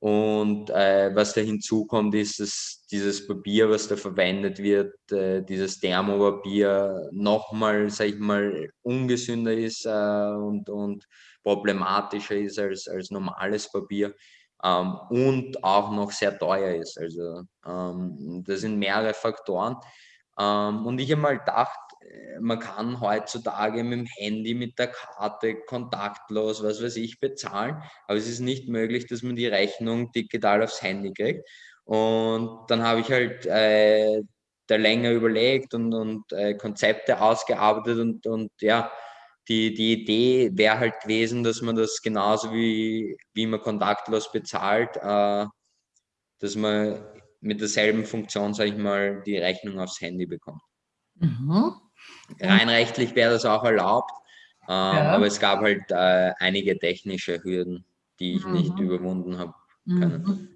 und äh, was da hinzukommt, ist, dass dieses Papier, was da verwendet wird, äh, dieses Thermopapier nochmal, sag ich mal, ungesünder ist äh, und, und problematischer ist als, als normales Papier ähm, und auch noch sehr teuer ist. Also ähm, das sind mehrere Faktoren. Ähm, und ich habe mal gedacht, man kann heutzutage mit dem Handy, mit der Karte kontaktlos, was weiß ich, bezahlen. Aber es ist nicht möglich, dass man die Rechnung digital aufs Handy kriegt. Und dann habe ich halt äh, da länger überlegt und, und äh, Konzepte ausgearbeitet und, und ja, die, die Idee wäre halt gewesen, dass man das genauso wie, wie man kontaktlos bezahlt, äh, dass man mit derselben Funktion, sage ich mal, die Rechnung aufs Handy bekommt. Mhm. Rein rechtlich wäre das auch erlaubt, äh, ja. aber es gab halt äh, einige technische Hürden, die ich mhm. nicht überwunden habe können. Mhm.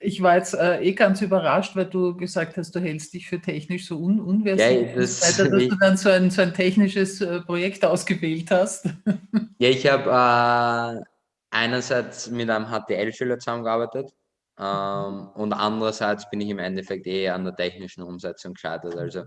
Ich war jetzt äh, eh ganz überrascht, weil du gesagt hast, du hältst dich für technisch so un unversiert, ja, das, weiter, dass ich, du *laughs* dann so ein, so ein technisches äh, Projekt ausgewählt hast. Ja, ich habe äh, einerseits mit einem HTL-Schüler zusammengearbeitet ähm, und andererseits bin ich im Endeffekt eher an der technischen Umsetzung gescheitert. Also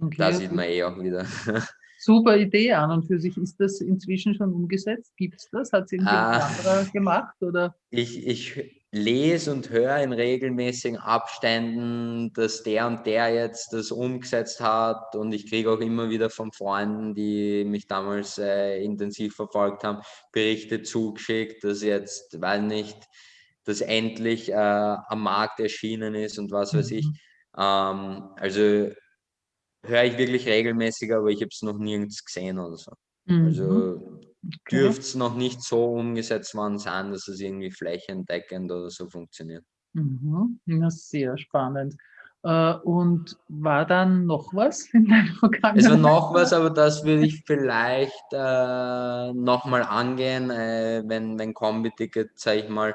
okay. da sieht man eh auch wieder. *laughs* Super Idee an und für sich. Ist das inzwischen schon umgesetzt? Gibt es das? Hat es irgendwie ah, anderer gemacht? Oder? Ich, ich lese und höre in regelmäßigen Abständen, dass der und der jetzt das umgesetzt hat und ich kriege auch immer wieder von Freunden, die mich damals äh, intensiv verfolgt haben, Berichte zugeschickt, dass jetzt, weil nicht, das endlich äh, am Markt erschienen ist und was weiß ich. Mhm. Ähm, also höre ich wirklich regelmäßig, aber ich habe es noch nirgends gesehen oder so. Mhm. Also okay. dürfte es noch nicht so umgesetzt worden sein, dass es irgendwie flächendeckend oder so funktioniert. Mhm. Ja, sehr spannend. Uh, und war dann noch was *laughs* in Vergangenheit? Es war noch was, aber das würde ich vielleicht äh, nochmal angehen, äh, wenn, wenn Kombi-Ticket, sage ich mal,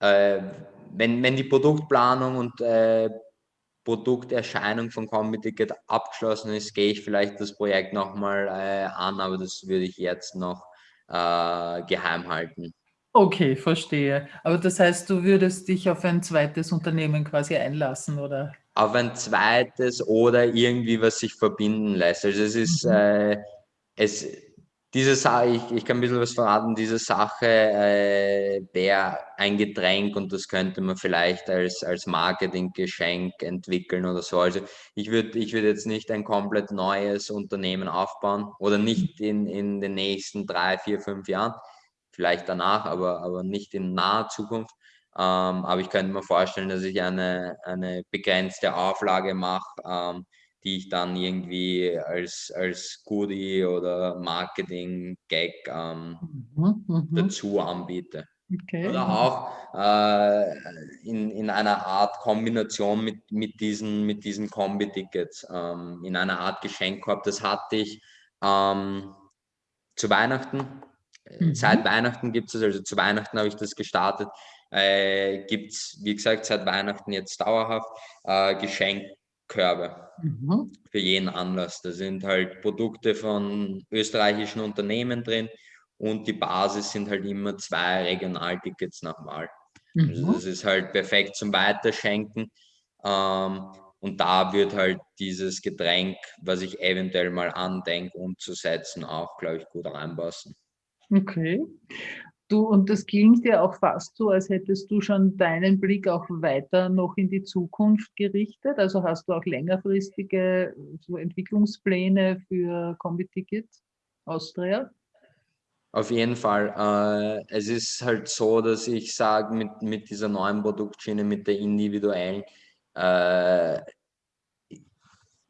äh, wenn, wenn die Produktplanung und äh, Produkterscheinung von Combi-Ticket abgeschlossen ist, gehe ich vielleicht das Projekt nochmal äh, an, aber das würde ich jetzt noch äh, geheim halten. Okay, verstehe. Aber das heißt, du würdest dich auf ein zweites Unternehmen quasi einlassen, oder? Auf ein zweites oder irgendwie, was sich verbinden lässt. Also es ist, mhm. äh, es, diese Sache, ich, ich kann ein bisschen was verraten, diese Sache äh, wäre ein Getränk und das könnte man vielleicht als, als Marketinggeschenk entwickeln oder so. Also ich würde ich würd jetzt nicht ein komplett neues Unternehmen aufbauen oder nicht in, in den nächsten drei, vier, fünf Jahren, vielleicht danach, aber, aber nicht in naher Zukunft. Ähm, aber ich könnte mir vorstellen, dass ich eine, eine begrenzte Auflage mache. Ähm, die ich dann irgendwie als, als Goodie oder Marketing-Gag ähm, mhm, mhm. dazu anbiete. Okay. Oder auch äh, in, in einer Art Kombination mit, mit diesen, mit diesen Kombi-Tickets, ähm, in einer Art Geschenkkorb. Das hatte ich ähm, zu Weihnachten. Mhm. Seit Weihnachten gibt es, also zu Weihnachten habe ich das gestartet. Äh, gibt es, wie gesagt, seit Weihnachten jetzt dauerhaft äh, Geschenk, Körbe mhm. für jeden Anlass. Da sind halt Produkte von österreichischen Unternehmen drin und die Basis sind halt immer zwei Regionaltickets nach Wahl. Also mhm. Also das ist halt perfekt zum Weiterschenken. Ähm, und da wird halt dieses Getränk, was ich eventuell mal andenke umzusetzen, auch, glaube ich, gut reinpassen. Okay. Du, und das klingt ja auch fast so, als hättest du schon deinen Blick auch weiter noch in die Zukunft gerichtet. Also hast du auch längerfristige so Entwicklungspläne für Combi-Ticket Austria? Auf jeden Fall. Äh, es ist halt so, dass ich sage, mit, mit dieser neuen Produktschiene, mit der individuellen, äh,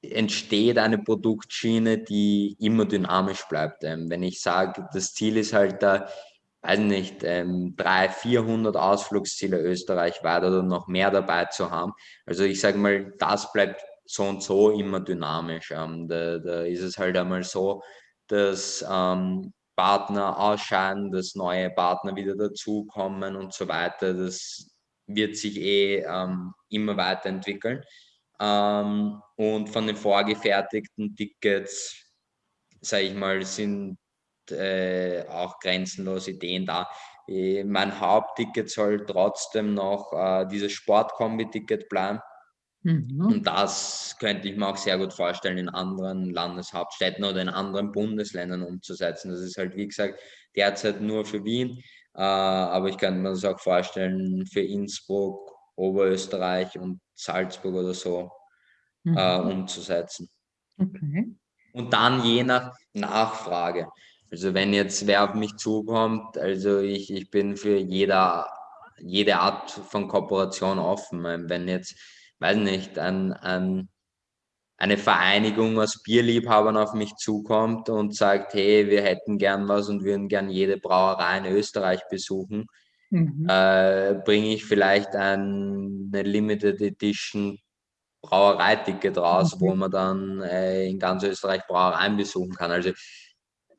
entsteht eine Produktschiene, die immer dynamisch bleibt. Ähm, wenn ich sage, das Ziel ist halt da, weiß nicht, ähm, 300, 400 Ausflugsziele österreichweit oder noch mehr dabei zu haben. Also ich sage mal, das bleibt so und so immer dynamisch. Ähm, da, da ist es halt einmal so, dass ähm, Partner ausscheiden, dass neue Partner wieder dazukommen und so weiter. Das wird sich eh ähm, immer weiterentwickeln. Ähm, und von den vorgefertigten Tickets, sage ich mal, sind äh, auch grenzenlose Ideen da. Äh, mein Hauptticket soll trotzdem noch äh, dieses Sportkombi-Ticket bleiben. Mhm. Und das könnte ich mir auch sehr gut vorstellen, in anderen Landeshauptstädten oder in anderen Bundesländern umzusetzen. Das ist halt, wie gesagt, derzeit nur für Wien, äh, aber ich könnte mir das auch vorstellen für Innsbruck, Oberösterreich und Salzburg oder so mhm. äh, umzusetzen. Okay. Und dann je nach Nachfrage. Also wenn jetzt wer auf mich zukommt, also ich, ich bin für jeder, jede Art von Kooperation offen. Wenn jetzt, weiß nicht, ein, ein, eine Vereinigung aus Bierliebhabern auf mich zukommt und sagt, hey, wir hätten gern was und würden gern jede Brauerei in Österreich besuchen, mhm. äh, bringe ich vielleicht eine Limited Edition Brauereiticket raus, mhm. wo man dann äh, in ganz Österreich Brauereien besuchen kann. Also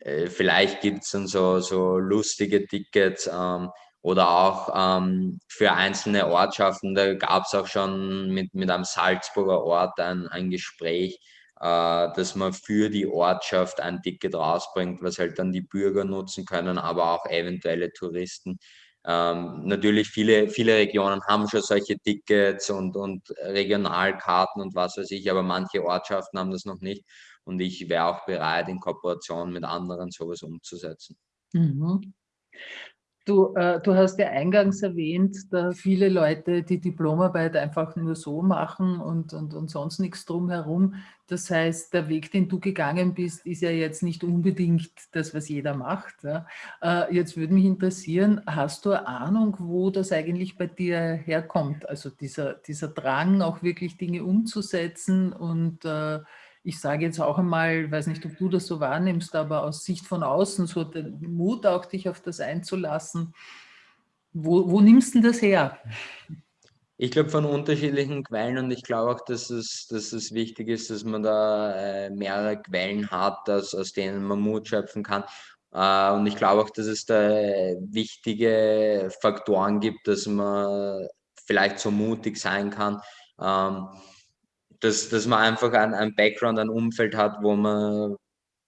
äh, vielleicht gibt es dann so, so lustige Tickets ähm, oder auch ähm, für einzelne Ortschaften. Da gab es auch schon mit, mit einem Salzburger Ort ein, ein Gespräch, äh, dass man für die Ortschaft ein Ticket rausbringt, was halt dann die Bürger nutzen können, aber auch eventuelle Touristen. Ähm, natürlich viele, viele Regionen haben schon solche Tickets und, und Regionalkarten und was weiß ich, aber manche Ortschaften haben das noch nicht. Und ich wäre auch bereit, in Kooperation mit anderen sowas umzusetzen. Mhm. Du, äh, du hast ja eingangs erwähnt, dass viele Leute die Diplomarbeit einfach nur so machen und, und, und sonst nichts drumherum. Das heißt, der Weg, den du gegangen bist, ist ja jetzt nicht unbedingt das, was jeder macht. Ja. Äh, jetzt würde mich interessieren, hast du eine Ahnung, wo das eigentlich bei dir herkommt? Also dieser, dieser Drang, auch wirklich Dinge umzusetzen und äh, ich sage jetzt auch einmal, weiß nicht, ob du das so wahrnimmst, aber aus Sicht von außen, so den Mut auch, dich auf das einzulassen. Wo, wo nimmst du das her? Ich glaube von unterschiedlichen Quellen und ich glaube auch, dass es, dass es wichtig ist, dass man da äh, mehrere Quellen hat, dass, aus denen man Mut schöpfen kann. Äh, und ich glaube auch, dass es da wichtige Faktoren gibt, dass man vielleicht so mutig sein kann. Dass, dass man einfach ein, ein Background, ein Umfeld hat, wo man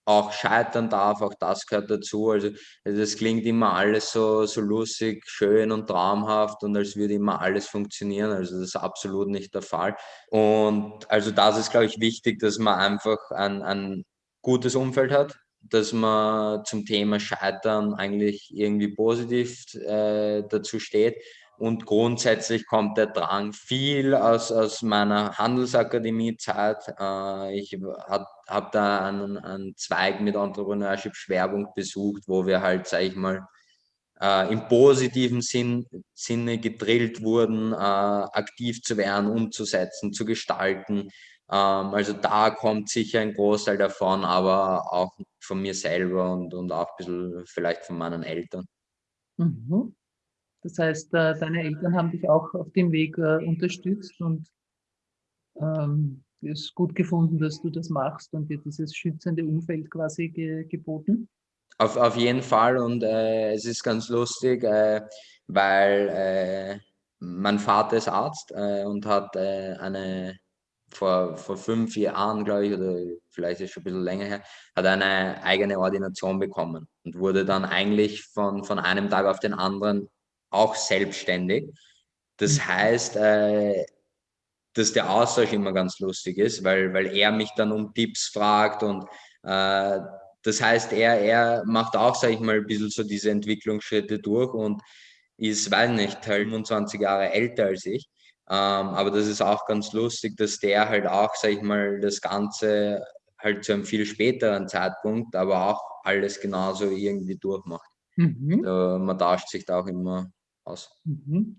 auch scheitern darf, auch das gehört dazu. Also das klingt immer alles so, so lustig, schön und traumhaft und als würde immer alles funktionieren. Also das ist absolut nicht der Fall. Und also das ist, glaube ich, wichtig, dass man einfach ein, ein gutes Umfeld hat, dass man zum Thema Scheitern eigentlich irgendwie positiv äh, dazu steht und grundsätzlich kommt der Drang viel aus, aus meiner Handelsakademie-Zeit. Äh, ich habe hab da einen, einen Zweig mit Entrepreneurship-Schwerpunkt besucht, wo wir halt, sage ich mal, äh, im positiven Sinn, Sinne gedrillt wurden, äh, aktiv zu werden, umzusetzen, zu gestalten. Ähm, also da kommt sicher ein Großteil davon, aber auch von mir selber und, und auch ein bisschen vielleicht von meinen Eltern. Mhm. Das heißt, äh, deine Eltern haben dich auch auf dem Weg äh, unterstützt und ähm, es gut gefunden, dass du das machst und dir dieses schützende Umfeld quasi ge geboten? Auf, auf jeden Fall und äh, es ist ganz lustig, äh, weil äh, mein Vater ist Arzt äh, und hat eine vor, vor fünf Jahren, glaube ich, oder vielleicht ist schon ein bisschen länger her, hat eine eigene Ordination bekommen und wurde dann eigentlich von, von einem Tag auf den anderen auch selbstständig. Das mhm. heißt, äh, dass der Austausch immer ganz lustig ist, weil, weil er mich dann um Tipps fragt und äh, das heißt, er, er macht auch, sage ich mal, ein bisschen so diese Entwicklungsschritte durch und ist, weiß nicht, halt 25 Jahre älter als ich. Ähm, aber das ist auch ganz lustig, dass der halt auch, sag ich mal, das Ganze halt zu einem viel späteren Zeitpunkt, aber auch alles genauso irgendwie durchmacht. Mhm. Also man tauscht sich da auch immer aus. Mhm.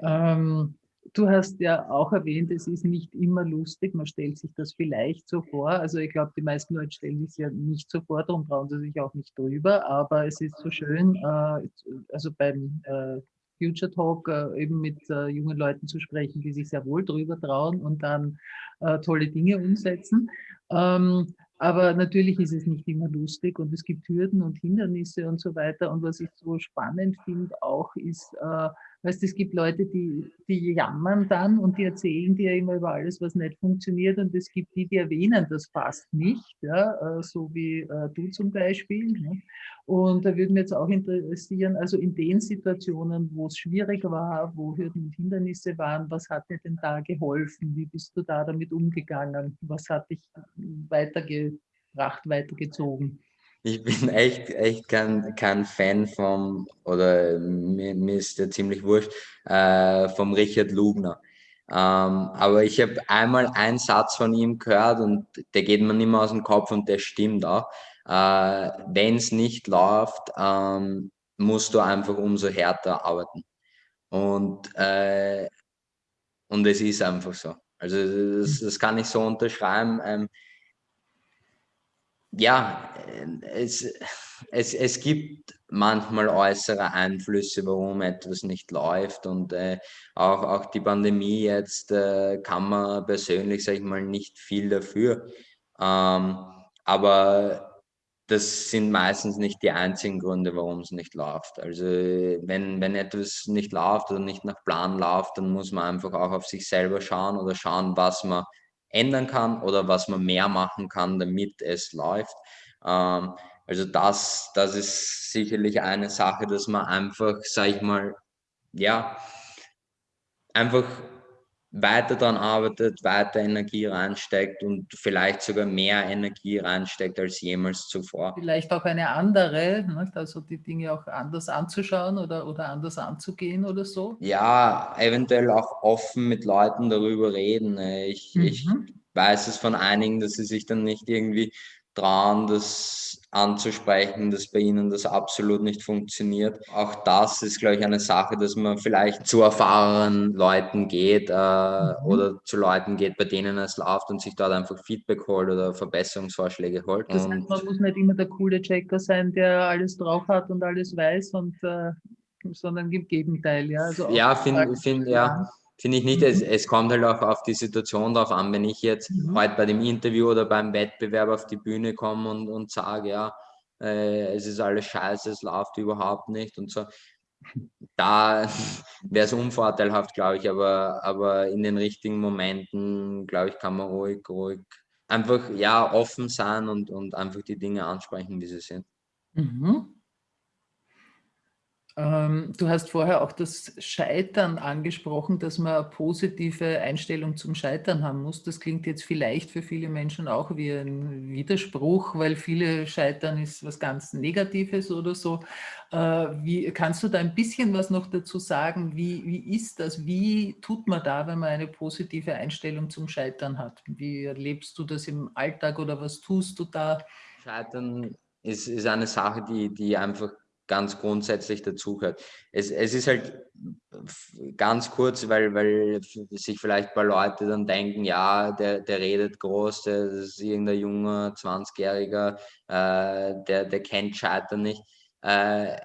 Ähm, du hast ja auch erwähnt, es ist nicht immer lustig, man stellt sich das vielleicht so vor. Also ich glaube, die meisten Leute stellen sich ja nicht so vor, darum trauen sie sich auch nicht drüber, aber es ist so schön, äh, also beim äh, Future Talk äh, eben mit äh, jungen Leuten zu sprechen, die sich sehr wohl drüber trauen und dann äh, tolle Dinge umsetzen. Ähm, aber natürlich ist es nicht immer lustig und es gibt Hürden und Hindernisse und so weiter. Und was ich so spannend finde auch ist, äh, Weißt, es gibt Leute, die, die jammern dann und die erzählen dir immer über alles, was nicht funktioniert. Und es gibt die, die erwähnen das fast nicht, ja, äh, so wie äh, du zum Beispiel. Ne? Und da würde mich jetzt auch interessieren, also in den Situationen, wo es schwierig war, wo Hürden und Hindernisse waren, was hat dir denn da geholfen? Wie bist du da damit umgegangen? Was hat dich weitergebracht, weitergezogen? Ich bin *laughs* echt, echt kein, kein Fan vom, oder mir, mir ist der ziemlich wurscht, äh, vom Richard Lugner. Ähm, aber ich habe einmal einen Satz von ihm gehört und der geht mir nicht mehr aus dem Kopf und der stimmt auch. Äh, Wenn es nicht läuft, ähm, musst du einfach umso härter arbeiten. Und, äh, und es ist einfach so. Also das, das kann ich so unterschreiben. Ähm, ja, es, es, es gibt manchmal äußere Einflüsse, warum etwas nicht läuft und äh, auch, auch die Pandemie jetzt äh, kann man persönlich, sage ich mal, nicht viel dafür. Ähm, aber das sind meistens nicht die einzigen Gründe, warum es nicht läuft. Also wenn, wenn etwas nicht läuft oder nicht nach Plan läuft, dann muss man einfach auch auf sich selber schauen oder schauen, was man ändern kann oder was man mehr machen kann, damit es läuft. Ähm, also das, das ist sicherlich eine Sache, dass man einfach, sag ich mal, ja, einfach weiter daran arbeitet, weiter Energie reinsteckt und vielleicht sogar mehr Energie reinsteckt als jemals zuvor. Vielleicht auch eine andere, ne? also die Dinge auch anders anzuschauen oder, oder anders anzugehen oder so? Ja, eventuell auch offen mit Leuten darüber reden. Ich, mhm. ich weiß es von einigen, dass sie sich dann nicht irgendwie trauen, das anzusprechen, dass bei ihnen das absolut nicht funktioniert. Auch das ist, glaube ich, eine Sache, dass man vielleicht zu erfahrenen Leuten geht äh, mhm. oder zu Leuten geht, bei denen es läuft und sich dort einfach Feedback holt oder Verbesserungsvorschläge holt. Das heißt, man muss nicht immer der coole Checker sein, der alles drauf hat und alles weiß, und, äh, sondern im Gegenteil. Ja, also ja finde find, ja. Finde ich nicht. Es, mhm. es kommt halt auch auf die Situation drauf an. Wenn ich jetzt mhm. heute bei dem Interview oder beim Wettbewerb auf die Bühne komme und, und sage, ja, äh, es ist alles scheiße, es läuft überhaupt nicht und so, da *laughs* wäre es unvorteilhaft, glaube ich. Aber, aber in den richtigen Momenten, glaube ich, kann man ruhig, ruhig einfach ja offen sein und, und einfach die Dinge ansprechen, wie sie sind. Mhm. Ähm, du hast vorher auch das Scheitern angesprochen, dass man eine positive Einstellung zum Scheitern haben muss. Das klingt jetzt vielleicht für viele Menschen auch wie ein Widerspruch, weil viele Scheitern ist was ganz Negatives oder so. Äh, wie, kannst du da ein bisschen was noch dazu sagen? Wie, wie ist das? Wie tut man da, wenn man eine positive Einstellung zum Scheitern hat? Wie erlebst du das im Alltag oder was tust du da? Scheitern ist, ist eine Sache, die, die einfach ganz grundsätzlich dazugehört. Es, es ist halt ganz kurz, weil, weil sich vielleicht ein paar Leute dann denken, ja, der, der redet groß, der ist irgendein junger 20-Jähriger, äh, der, der kennt Scheitern nicht. Äh,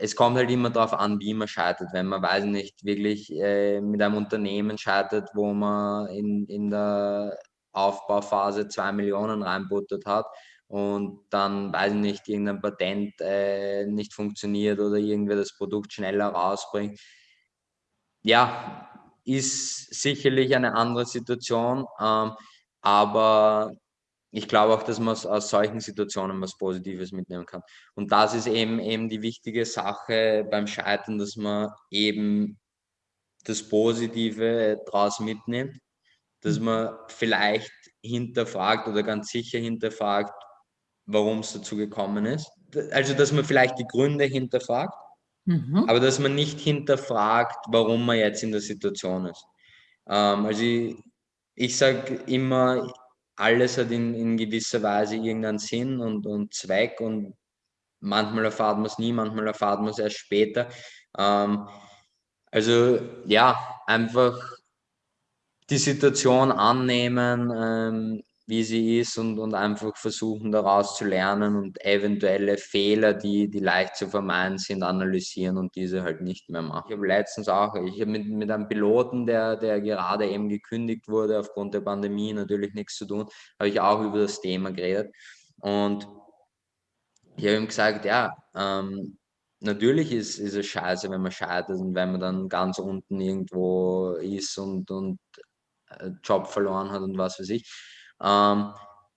es kommt halt immer darauf an, wie man scheitert. Wenn man, weiß nicht, wirklich äh, mit einem Unternehmen scheitert, wo man in, in der Aufbauphase zwei Millionen reinbuttert hat und dann, weiß ich nicht, irgendein Patent äh, nicht funktioniert oder irgendwer das Produkt schneller rausbringt. Ja, ist sicherlich eine andere Situation, ähm, aber ich glaube auch, dass man aus solchen Situationen was Positives mitnehmen kann. Und das ist eben, eben die wichtige Sache beim Scheitern, dass man eben das Positive daraus mitnimmt, dass mhm. man vielleicht hinterfragt oder ganz sicher hinterfragt, warum es dazu gekommen ist. Also, dass man vielleicht die Gründe hinterfragt, mhm. aber dass man nicht hinterfragt, warum man jetzt in der Situation ist. Ähm, also, ich, ich sage immer, alles hat in, in gewisser Weise irgendeinen Sinn und, und Zweck und manchmal erfahrt man es nie, manchmal erfahrt man es erst später. Ähm, also ja, einfach die Situation annehmen, ähm, wie sie ist und, und einfach versuchen daraus zu lernen und eventuelle Fehler, die, die leicht zu vermeiden sind, analysieren und diese halt nicht mehr machen. Ich habe letztens auch, ich habe mit, mit einem Piloten, der, der gerade eben gekündigt wurde aufgrund der Pandemie, natürlich nichts zu tun, habe ich auch über das Thema geredet und ich habe ihm gesagt, ja, ähm, natürlich ist, ist es scheiße, wenn man scheitert und wenn man dann ganz unten irgendwo ist und, und äh, Job verloren hat und was weiß ich. Ähm,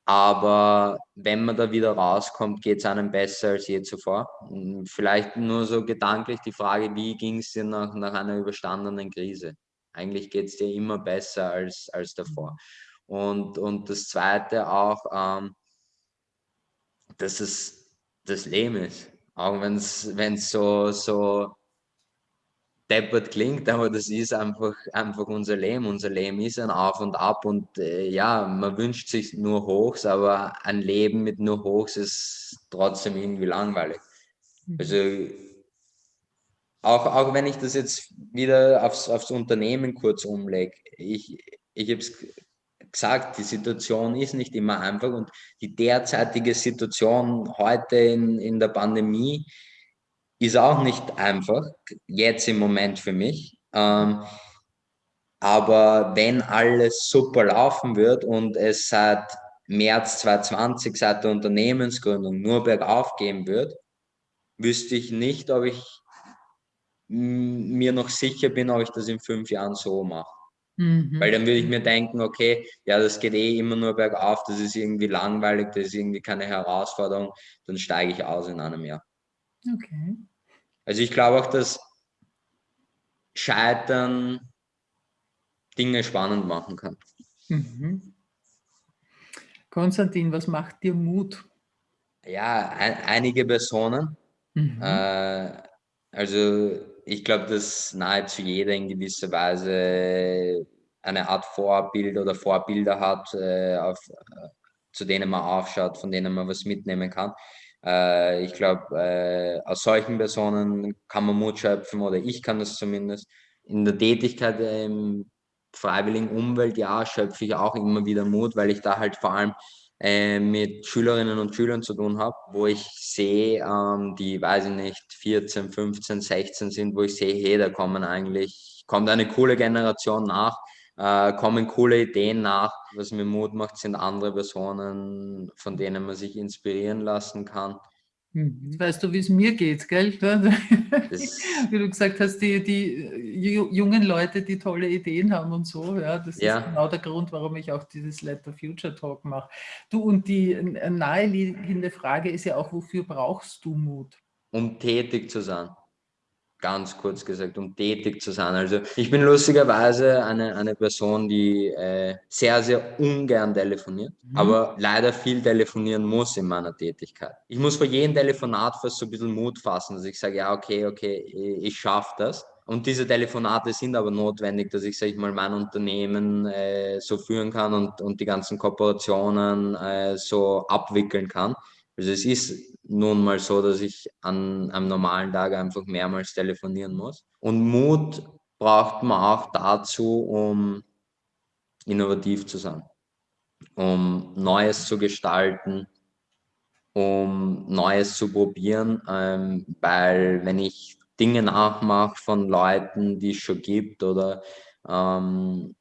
aber wenn man da wieder rauskommt, geht es einem besser als je zuvor. Vielleicht nur so gedanklich die Frage, wie ging es dir nach, nach einer überstandenen Krise? Eigentlich geht es dir immer besser als, als davor. Und, und das Zweite auch, ähm, dass es das Leben ist. Auch wenn es so, so deppert klingt, aber das ist einfach, einfach unser Leben. Unser Leben ist ein Auf und Ab und äh, ja, man wünscht sich nur Hochs, aber ein Leben mit nur Hochs ist trotzdem irgendwie langweilig. Mhm. Also auch, auch wenn ich das jetzt wieder aufs, aufs Unternehmen kurz umlege, ich, ich habe es gesagt, die Situation ist nicht immer einfach und die derzeitige Situation heute in, in der Pandemie ist auch nicht einfach, jetzt im Moment für mich. Ähm, aber wenn alles super laufen wird und es seit März 2020, seit der Unternehmensgründung nur bergauf gehen wird, wüsste ich nicht, ob ich mir noch sicher bin, ob ich das in fünf Jahren so mache. Mhm. Weil dann würde ich mir denken, okay, ja, das geht eh immer nur bergauf, das ist irgendwie langweilig, das ist irgendwie keine Herausforderung, dann steige ich aus in einem Jahr. Okay. Also ich glaube auch, dass Scheitern Dinge spannend machen kann. Mhm. Konstantin, was macht dir Mut? Ja, ein, einige Personen. Mhm. Äh, also ich glaube, dass nahezu jeder in gewisser Weise eine Art Vorbild oder Vorbilder hat, äh, auf, äh, zu denen man aufschaut, von denen man was mitnehmen kann. Äh, ich glaube, äh, aus solchen Personen kann man Mut schöpfen oder ich kann das zumindest. In der Tätigkeit im freiwilligen Umweltjahr schöpfe ich auch immer wieder Mut, weil ich da halt vor allem äh, mit Schülerinnen und Schülern zu tun habe, wo ich sehe, ähm, die, weiß ich nicht, 14, 15, 16 sind, wo ich sehe, hey, da kommen eigentlich, kommt eine coole Generation nach, äh, kommen coole Ideen nach. Was mir Mut macht, sind andere Personen, von denen man sich inspirieren lassen kann. Hm, weißt du, wie es mir geht, gell? *laughs* wie du gesagt hast, die, die jungen Leute, die tolle Ideen haben und so, ja, das ja. ist genau der Grund, warum ich auch dieses Let the Future Talk mache. Du, und die naheliegende Frage ist ja auch, wofür brauchst du Mut? Um tätig zu sein ganz kurz gesagt, um tätig zu sein. Also ich bin lustigerweise eine, eine Person, die äh, sehr, sehr ungern telefoniert, mhm. aber leider viel telefonieren muss in meiner Tätigkeit. Ich muss vor jedem Telefonat fast so ein bisschen Mut fassen, dass ich sage, ja, okay, okay, ich, schaffe das. Und diese Telefonate sind aber notwendig, dass ich, sage ich mal, mein Unternehmen äh, so führen kann und, und die ganzen Kooperationen äh, so abwickeln kann. Also es ist nun mal so, dass ich an einem normalen Tag einfach mehrmals telefonieren muss. Und Mut braucht man auch dazu, um innovativ zu sein, um Neues zu gestalten, um Neues zu probieren, ähm, weil wenn ich Dinge nachmache von Leuten, die es schon gibt oder ähm,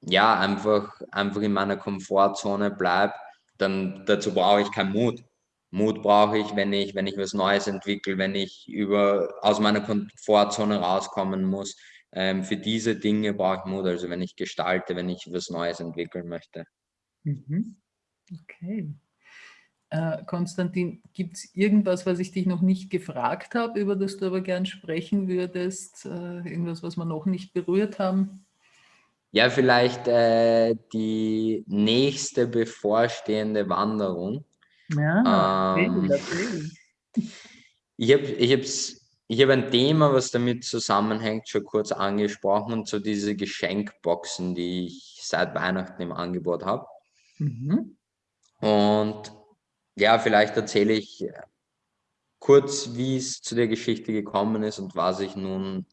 ja, einfach, einfach in meiner Komfortzone bleibe, dann dazu brauche ich keinen Mut. Mut brauche ich, wenn ich, wenn ich was Neues entwickle, wenn ich über, aus meiner Komfortzone rauskommen muss. Ähm, für diese Dinge brauche ich Mut, also wenn ich gestalte, wenn ich was Neues entwickeln möchte. Mhm. Okay. Äh, Konstantin, gibt es irgendwas, was ich dich noch nicht gefragt habe, über das du aber gern sprechen würdest? Äh, irgendwas, was wir noch nicht berührt haben? Ja, vielleicht äh, die nächste bevorstehende Wanderung. Ja, Ähm, erzähl, erzähl. Ich habe ich hab's, ich hab ein Thema, was damit zusammenhängt, schon kurz angesprochen, und so diese Geschenkboxen, die ich seit Weihnachten im Angebot habe. Mhm. Und ja, vielleicht erzähle ich kurz, wie es zu der Geschichte gekommen ist und was ich nun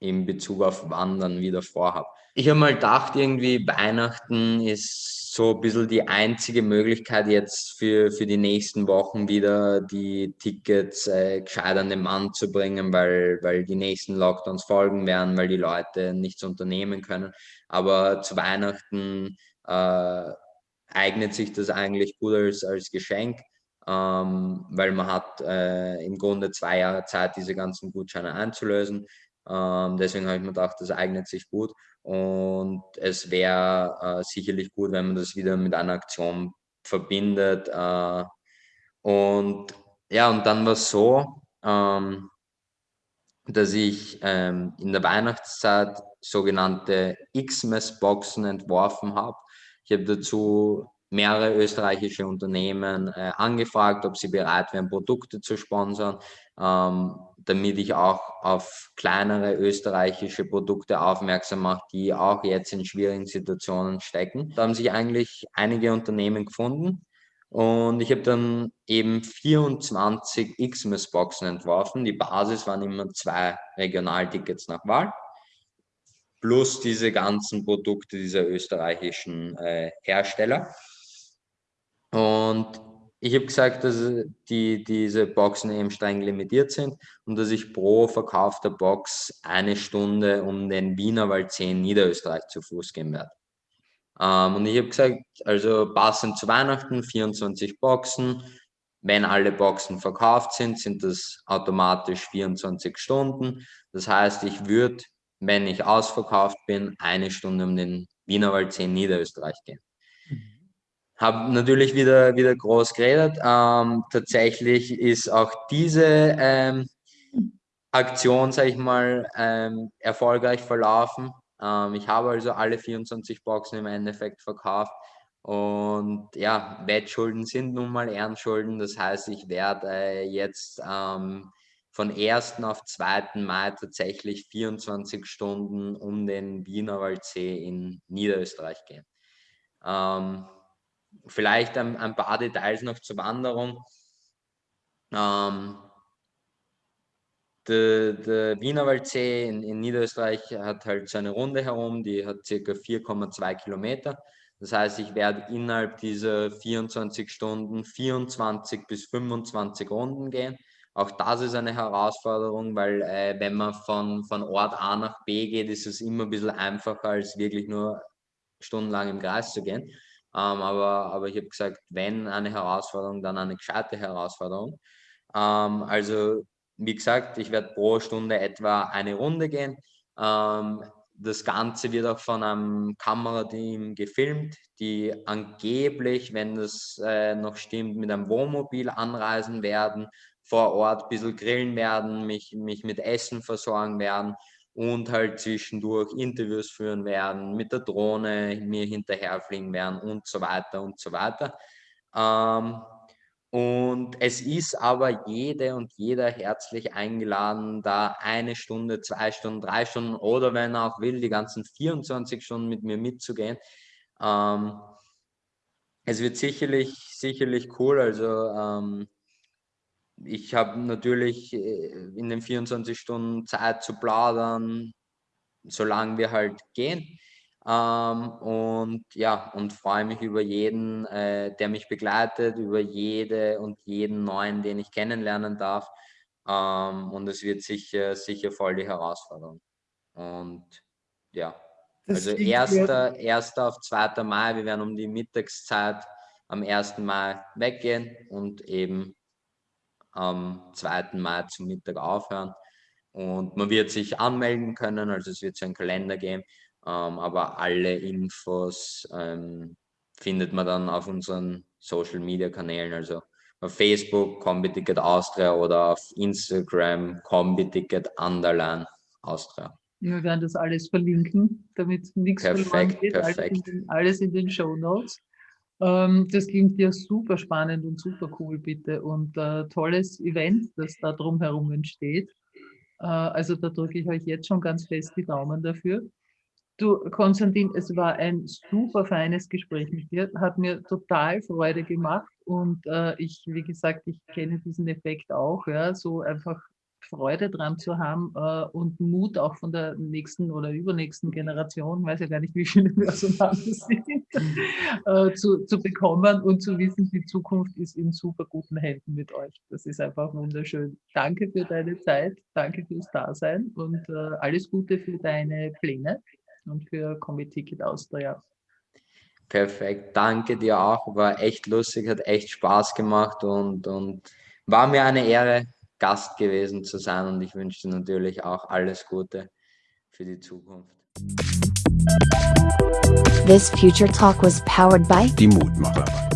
in Bezug auf Wandern wieder vorhabe. Ich habe mal gedacht, irgendwie Weihnachten ist so ein bisschen die einzige Möglichkeit jetzt für, für die nächsten Wochen wieder die Tickets äh, gescheit an den Mann zu bringen, weil, weil die nächsten Lockdowns folgen werden, weil die Leute nichts unternehmen können. Aber zu Weihnachten äh, eignet sich das eigentlich gut als, als Geschenk, ähm, weil man hat äh, im Grunde zwei Jahre Zeit, diese ganzen Gutscheine einzulösen. Ähm, deswegen habe ich mir gedacht, das eignet sich gut und es wäre äh, sicherlich gut, wenn man das wieder mit einer Aktion verbindet. Äh, und ja, und dann war es so, ähm, dass ich ähm, in der Weihnachtszeit sogenannte Xmas-Boxen entworfen habe. Ich habe dazu mehrere österreichische Unternehmen äh, angefragt, ob sie bereit wären, Produkte zu sponsern, ähm, damit ich auch auf kleinere österreichische Produkte aufmerksam mache, die auch jetzt in schwierigen Situationen stecken. Da haben sich eigentlich einige Unternehmen gefunden und ich habe dann eben 24 Xmas-Boxen entworfen. Die Basis waren immer zwei Regionaltickets nach Wahl plus diese ganzen Produkte dieser österreichischen äh, Hersteller. Und ich habe gesagt, dass die, diese Boxen eben streng limitiert sind und dass ich pro verkaufter Box eine Stunde um den Wienerwald 10 Niederösterreich zu Fuß gehen werde. Ähm, und ich habe gesagt, also passend zu Weihnachten 24 Boxen. Wenn alle Boxen verkauft sind, sind das automatisch 24 Stunden. Das heißt, ich würde, wenn ich ausverkauft bin, eine Stunde um den Wienerwald 10 Niederösterreich gehen. Habe natürlich wieder, wieder groß geredet. Ähm, tatsächlich ist auch diese ähm, Aktion, sage ich mal, ähm, erfolgreich verlaufen. Ähm, ich habe also alle 24 Boxen im Endeffekt verkauft. Und ja, Wettschulden sind nun mal Ehrenschulden. Das heißt, ich werde äh, jetzt ähm, von 1. auf 2. Mai tatsächlich 24 Stunden um den Wienerwaldsee in Niederösterreich gehen. Ähm, Vielleicht ein, ein, paar Details noch zur Wanderung. Ähm, der, der Wienerwaldsee in, in, Niederösterreich hat halt so eine Runde herum, die hat circa 4,2 Kilometer. Das heißt, ich werde innerhalb dieser 24 Stunden 24 bis 25 Runden gehen. Auch das ist eine Herausforderung, weil äh, wenn man von, von Ort A nach B geht, ist es immer ein bisschen einfacher, als wirklich nur stundenlang im Kreis zu gehen. Ähm, aber, aber ich habe gesagt, wenn eine Herausforderung, dann eine gescheite Herausforderung. Ähm, also wie gesagt, ich werde pro Stunde etwa eine Runde gehen. Ähm, das Ganze wird auch von einem Kamerateam gefilmt, die angeblich, wenn das äh, noch stimmt, mit einem Wohnmobil anreisen werden, vor Ort ein bisschen grillen werden, mich, mich mit Essen versorgen werden und halt zwischendurch Interviews führen werden, mit der Drohne mir hinterherfliegen werden und so weiter und so weiter. Ähm, und es ist aber jede und jeder herzlich eingeladen, da eine Stunde, zwei Stunden, drei Stunden oder wenn er auch will, die ganzen 24 Stunden mit mir mitzugehen. Ähm, es wird sicherlich, sicherlich cool. Also ähm, ich habe natürlich äh, in den 24 Stunden Zeit zu plaudern, solange wir halt gehen. Ähm, und ja, und freue mich über jeden, äh, der mich begleitet, über jede und jeden neuen, den ich kennenlernen darf. Ähm, und es wird sicher, sicher voll die Herausforderung. Und ja, das also 1. 1. auf 2. Mai, wir werden um die Mittagszeit am 1. Mai weggehen und eben am 2. Mai zum Mittag aufhören. Und man wird sich anmelden können, also es wird so einen Kalender geben, ähm, aber alle Infos ähm, findet man dann auf unseren Social Media Kanälen, also auf Facebook Combi-Ticket Austria oder auf Instagram Combi-Ticket Underline Austria. Wir werden das alles verlinken, damit nichts perfekt, verloren geht. Perfekt. Alles in den, alles in den Show Notes. Ähm, das klingt ja super spannend und super cool, bitte. Und äh, tolles Event, das da drumherum entsteht. Äh, also da drücke ich euch jetzt schon ganz fest die Daumen dafür. Du, Konstantin, es war ein super feines Gespräch mit dir, hat mir total Freude gemacht und äh, ich, wie gesagt, ich kenne diesen Effekt auch, ja, so einfach Freude dran zu haben äh, und Mut auch von der nächsten oder übernächsten Generation, weiß ja gar nicht, wie viele wir so haben, sind, *laughs* äh, zu, zu bekommen und zu wissen, die Zukunft ist in super guten Händen mit euch. Das ist einfach wunderschön. Danke für deine Zeit, danke fürs Dasein und äh, alles Gute für deine Pläne und für Comedy-Ticket Austria. Perfekt, danke dir auch. War echt lustig, hat echt Spaß gemacht und, und war mir eine Ehre, Gast gewesen zu sein. Und ich wünsche dir natürlich auch alles Gute für die Zukunft. This Future Talk was powered by Die Mutmacher.